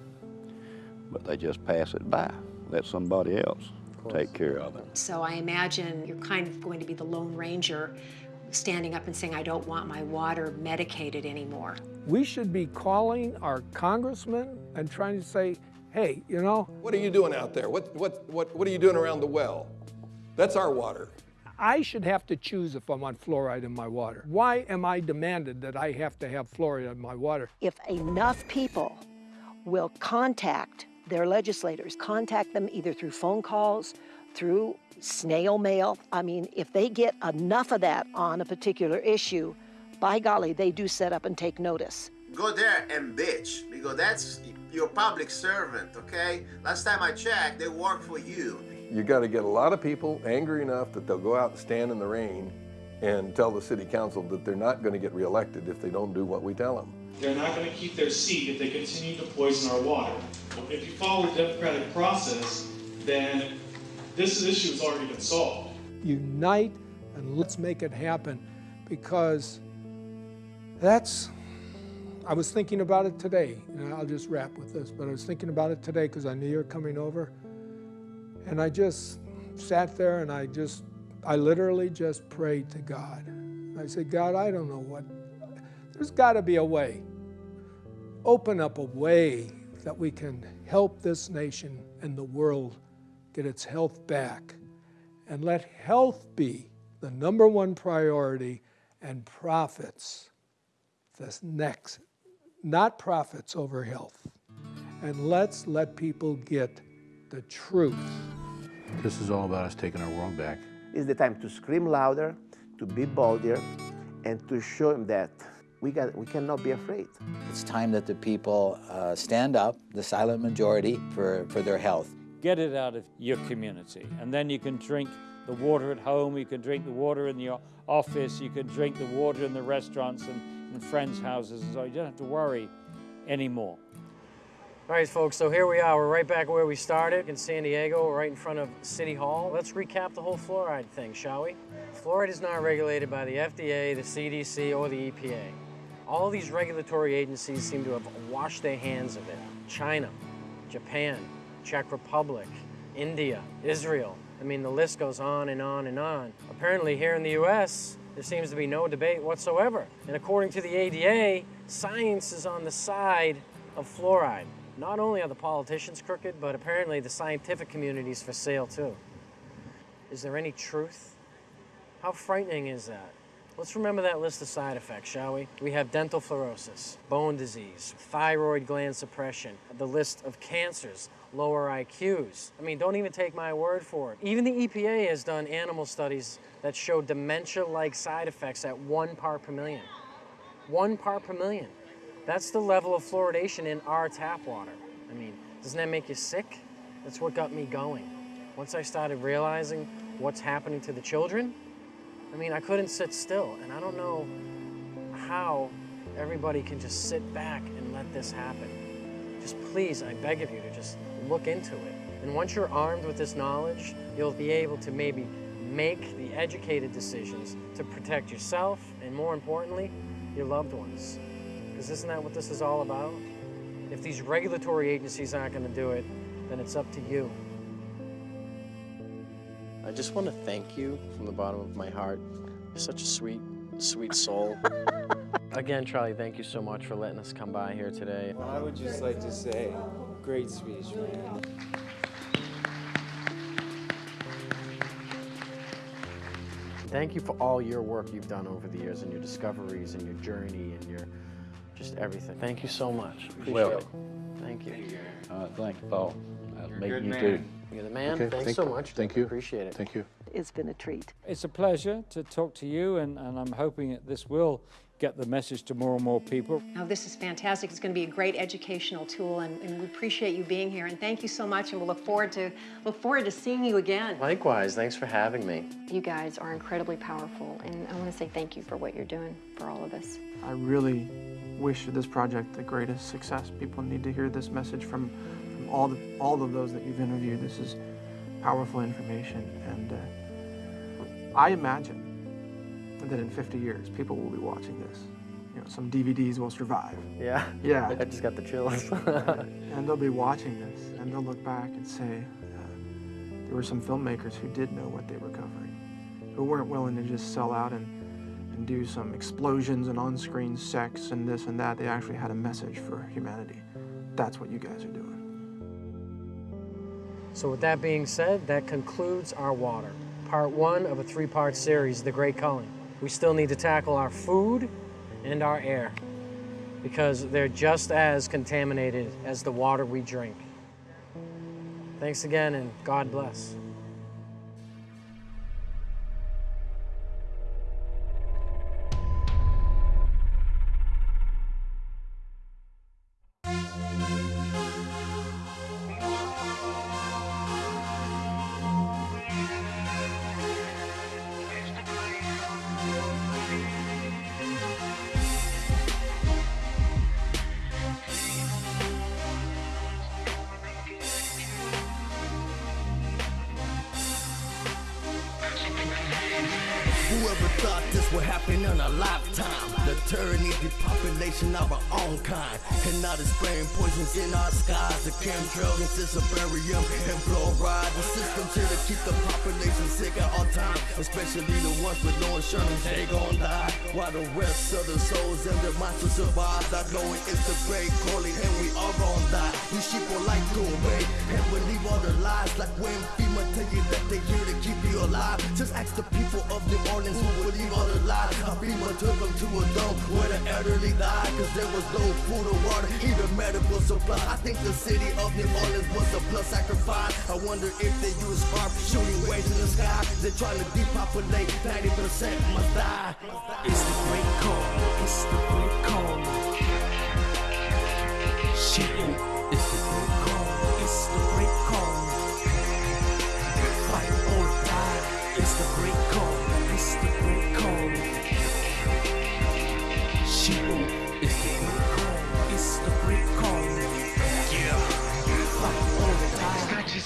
Speaker 81: but they just pass it by, let somebody else take care of it.
Speaker 82: So I imagine you're kind of going to be the Lone Ranger standing up and saying, I don't want my water medicated anymore.
Speaker 33: We should be calling our congressmen and trying to say, hey, you know.
Speaker 26: What are you doing out there? What, what, what, what are you doing around the well? That's our water.
Speaker 33: I should have to choose if I want fluoride in my water. Why am I demanded that I have to have fluoride in my water?
Speaker 74: If enough people will contact their legislators, contact them either through phone calls, through snail mail. I mean, if they get enough of that on a particular issue, by golly, they do set up and take notice.
Speaker 79: Go there and bitch, because that's your public servant, okay? Last time I checked, they work for you.
Speaker 26: You got to get a lot of people angry enough that they'll go out and stand in the rain and tell the city council that they're not going to get reelected if they don't do what we tell them.
Speaker 83: They're not going to keep their seat if they continue to poison our water. If you follow the democratic process, then this issue has already been solved.
Speaker 33: Unite and let's make it happen because that's, I was thinking about it today, and I'll just wrap with this, but I was thinking about it today because I knew you were coming over. And I just sat there and I just, I literally just prayed to God. I said, God, I don't know what, there's got to be a way. Open up a way that we can help this nation and the world get its health back. And let health be the number one priority and profits the next, not profits over health. And let's let people get the truth.
Speaker 84: This is all about us taking our world back.
Speaker 80: It's the time to scream louder, to be bolder, and to show them that we, got, we cannot be afraid.
Speaker 85: It's time that the people uh, stand up, the silent majority, for, for their health.
Speaker 38: Get it out of your community, and then you can drink the water at home, you can drink the water in your office, you can drink the water in the restaurants and in friends' houses, and so you don't have to worry anymore.
Speaker 3: All right, folks, so here we are. We're right back where we started in San Diego, right in front of City Hall. Let's recap the whole fluoride thing, shall we? Fluoride is not regulated by the FDA, the CDC, or the EPA. All these regulatory agencies seem to have washed their hands of it. China, Japan, Czech Republic, India, Israel. I mean, the list goes on and on and on. Apparently here in the US, there seems to be no debate whatsoever. And according to the ADA, science is on the side of fluoride. Not only are the politicians crooked, but apparently the scientific community is for sale too. Is there any truth? How frightening is that? Let's remember that list of side effects, shall we? We have dental fluorosis, bone disease, thyroid gland suppression, the list of cancers, lower IQs. I mean, don't even take my word for it. Even the EPA has done animal studies that show dementia-like side effects at one part per million. One part per million. That's the level of fluoridation in our tap water. I mean, doesn't that make you sick? That's what got me going. Once I started realizing what's happening to the children, I mean, I couldn't sit still, and I don't know how everybody can just sit back and let this happen. Just please, I beg of you to just look into it. And once you're armed with this knowledge, you'll be able to maybe make the educated decisions to protect yourself and more importantly, your loved ones. Because isn't that what this is all about? If these regulatory agencies aren't going to do it, then it's up to you. I just want to thank you from the bottom of my heart. You're such a sweet, sweet soul. <laughs> Again, Charlie, thank you so much for letting us come by here today.
Speaker 86: I would just like to say, great speech, man.
Speaker 3: Thank you for all your work you've done over the years and your discoveries and your journey and your just everything. Thank you so much. Appreciate
Speaker 81: Welcome.
Speaker 3: it. Thank you.
Speaker 81: Uh, thank you, Paul. That'll
Speaker 3: You're a good
Speaker 81: you
Speaker 3: man.
Speaker 81: Too.
Speaker 3: You're the man.
Speaker 33: Okay,
Speaker 3: Thanks
Speaker 33: thank-
Speaker 3: so much.
Speaker 33: thank you.
Speaker 3: Appreciate it.
Speaker 33: Thank you.
Speaker 74: It's been a treat.
Speaker 38: It's a pleasure to talk to you, and, and I'm hoping that this will get the message to more and more people.
Speaker 82: Now, this is fantastic. It's going to be a great educational tool, and, and we appreciate you being here. And thank you so much, and we'll look forward to look forward to seeing you again.
Speaker 3: Likewise, thanks for having me.
Speaker 51: You guys are incredibly powerful, and I want to say thank you for what you're doing for all of us.
Speaker 24: I really wish this project the greatest success. People need to hear this message from, from all, the, all of those that you've interviewed. This is powerful information, and uh, I imagine that in 50 years, people will be watching this. You know, some DVDs will survive.
Speaker 3: Yeah.
Speaker 24: Yeah.
Speaker 3: I just got the chills. <laughs> <laughs>
Speaker 24: and they'll be watching this, and they'll look back and say, uh, there were some filmmakers who did know what they were covering, who weren't willing to just sell out and, and do some explosions and on-screen sex and this and that. They actually had a message for humanity. That's what you guys are doing.
Speaker 3: So with that being said, that concludes our water. Part one of a three-part series, The Great Culling. We still need to tackle our food and our air because they're just as contaminated as the water we drink. Thanks again and God bless.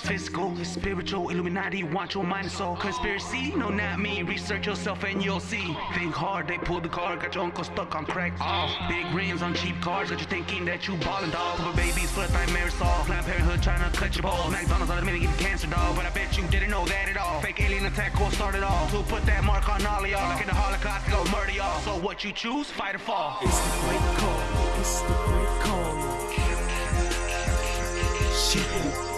Speaker 87: Physical, spiritual. Illuminati want your mind and soul. Conspiracy? No, not me. Research yourself and you'll see. Think hard, they pull the card, got your uncle stuck on crack. Oh, big rims on cheap cars, got you thinking that you ballin' dog. Couple babies full of like Marisol. Planned Parenthood trying to cut your balls. McDonald's on the minute getting cancer dog, but I bet you didn't know that at all. Fake alien attack will start it all. To put that mark on all of y'all, like in the Holocaust, go murder y'all. So what you choose, fight or fall. It's the great call. It's the great call. Shit.